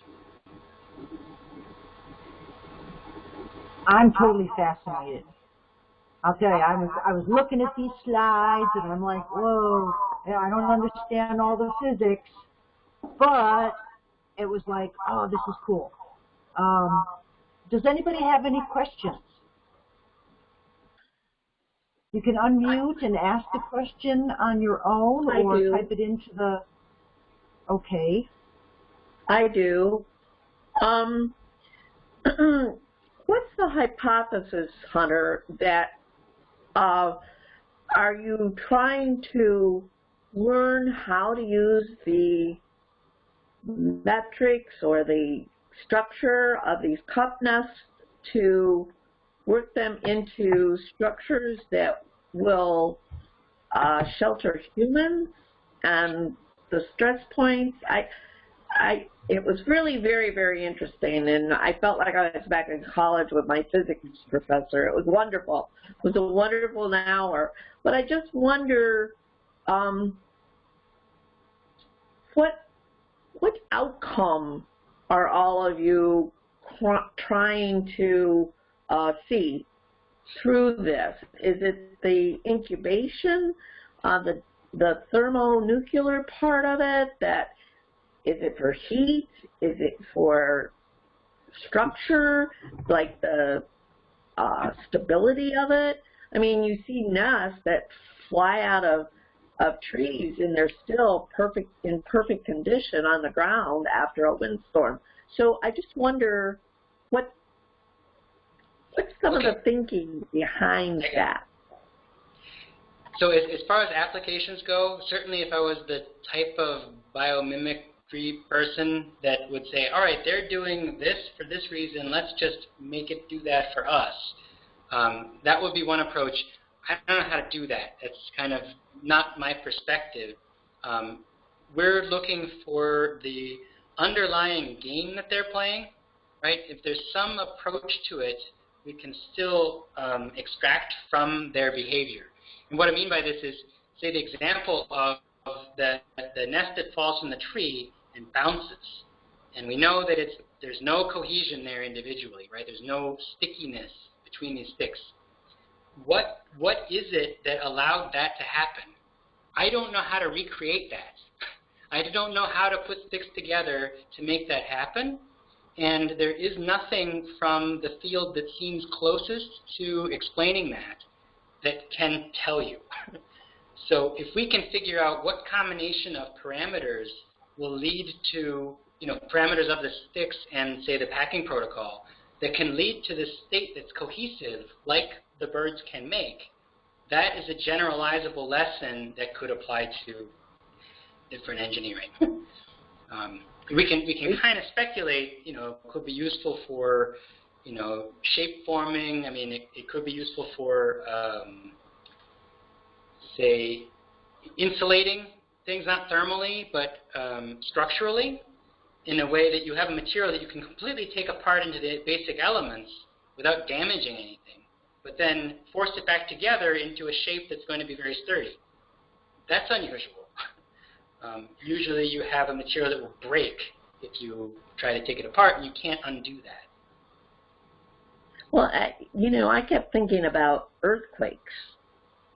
I'm totally fascinated. I'll tell you, I was I was looking at these slides and I'm like, whoa, I don't understand all the physics, but it was like, oh, this is cool. Um, does anybody have any questions? You can unmute and ask the question on your own I or do. type it into the, okay. I do. Um, what's the hypothesis, Hunter, that uh, are you trying to learn how to use the metrics or the structure of these cup nests to work them into structures that will uh, shelter humans and the stress points. I, I, it was really very, very interesting, and I felt like I was back in college with my physics professor. It was wonderful. It was a wonderful hour. But I just wonder um, what what outcome are all of you trying to uh, see through this? Is it the incubation, uh, the the thermonuclear part of it? That is it for heat? Is it for structure, like the uh, stability of it? I mean, you see nests that fly out of of trees and they're still perfect in perfect condition on the ground after a windstorm. So I just wonder what what's some okay. of the thinking behind that? So as, as far as applications go, certainly if I was the type of biomimicry person that would say, all right, they're doing this for this reason, let's just make it do that for us. Um, that would be one approach. I don't know how to do that. That's kind of not my perspective. Um, we're looking for the underlying game that they're playing, right? If there's some approach to it, we can still um, extract from their behavior. And what I mean by this is, say the example of, of the, the nest that falls from the tree and bounces. And we know that it's, there's no cohesion there individually, right? There's no stickiness between these sticks what what is it that allowed that to happen? I don't know how to recreate that. I don't know how to put sticks together to make that happen. And there is nothing from the field that seems closest to explaining that that can tell you. so if we can figure out what combination of parameters will lead to, you know, parameters of the sticks and say the packing protocol, that can lead to this state that's cohesive, like the birds can make, that is a generalizable lesson that could apply to different engineering. um, we can we can kind of speculate, you know, could be useful for, you know, shape forming. I mean, it, it could be useful for, um, say, insulating things not thermally but um, structurally in a way that you have a material that you can completely take apart into the basic elements without damaging anything, but then force it back together into a shape that's going to be very sturdy. That's unusual. Um, usually you have a material that will break if you try to take it apart, and you can't undo that. Well, I, you know, I kept thinking about earthquakes,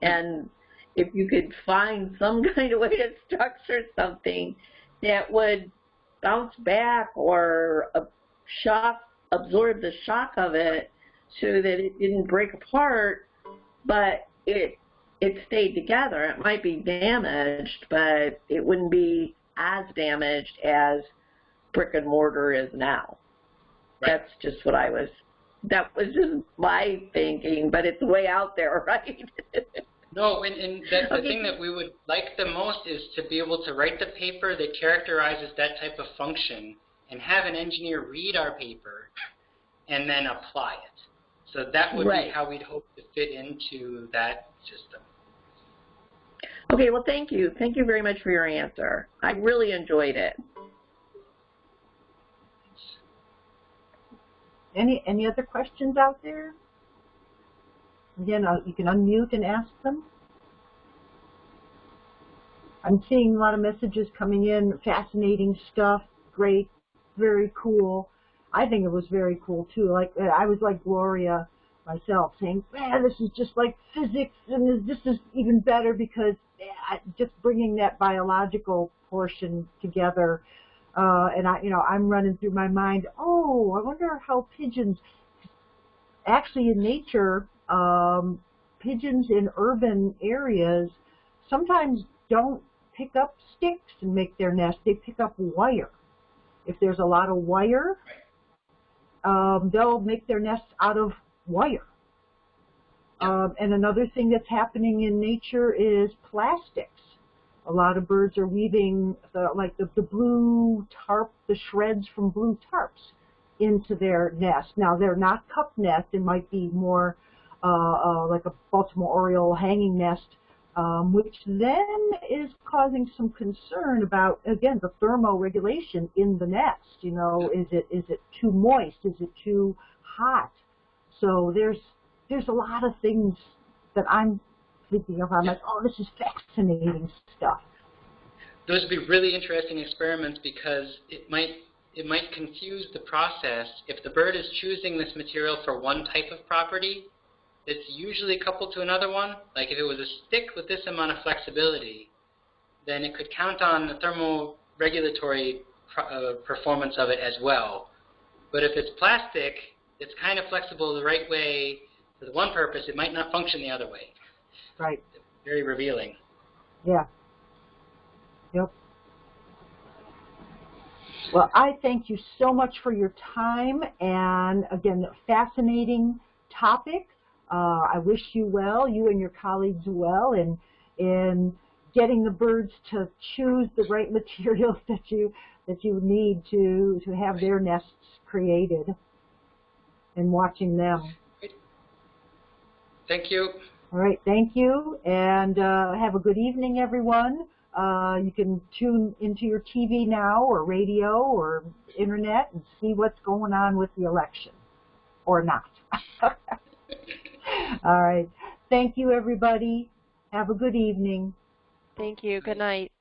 and if you could find some kind of way to structure something that would bounce back or shock, absorb the shock of it so that it didn't break apart, but it it stayed together. It might be damaged, but it wouldn't be as damaged as brick and mortar is now. Right. That's just what I was. That was just my thinking, but it's way out there, right? No, and, and the, the Okay. thing that we would like the most is to be able to write the paper that characterizes that type of function and have an engineer read our paper and then apply it. So that would be how we'd hope to fit into that system. okay, well, thank you. Thank you very much for your answer. I really enjoyed it. Any any other questions out there? Again, uh, you can unmute and ask them. I'm seeing a lot of messages coming in, fascinating stuff, great, very cool. I think it was very cool too. Like I was like Gloria myself, saying, "Man, this is just like physics, and this is even better because eh, just bringing that biological portion together." Uh, and I, you know, I'm running through my mind. Oh, I wonder how pigeons. Actually, in nature, um, pigeons in urban areas sometimes don't pick up sticks and make their nest. They pick up wire. If there's a lot of wire, um, they'll make their nest out of wire. Um, and another thing that's happening in nature is plastics. A lot of birds are weaving the, like the, the blue tarp, the shreds from blue tarps into their nest. Now they're not cup nest, it might be more uh, uh, like a Baltimore Oriole hanging nest, um, which then is causing some concern about, again, the thermoregulation in the nest. You know, is it is it too moist? Is it too hot? So there's there's a lot of things that I'm thinking of. I'm like, oh, this is fascinating stuff. Those would be really interesting experiments because it might it might confuse the process. If the bird is choosing this material for one type of property, it's usually coupled to another one. Like if it was a stick with this amount of flexibility, then it could count on the thermoregulatory pro- uh, performance of it as well. But if it's plastic, it's kind of flexible the right way for the one purpose. It might not function the other way. Right. Very revealing. Yeah. Yep. Well, I thank you so much for your time and again, fascinating topic. Uh, I wish you well, you and your colleagues well, in in getting the birds to choose the right materials that you that you need to to have their nests created, and watching them. Thank you. All right, thank you, and uh, have a good evening, everyone. Uh, you can tune into your TV now, or radio, or internet, and see what's going on with the election, or not. All right, thank you, everybody. Have a good evening. Thank you. Good night.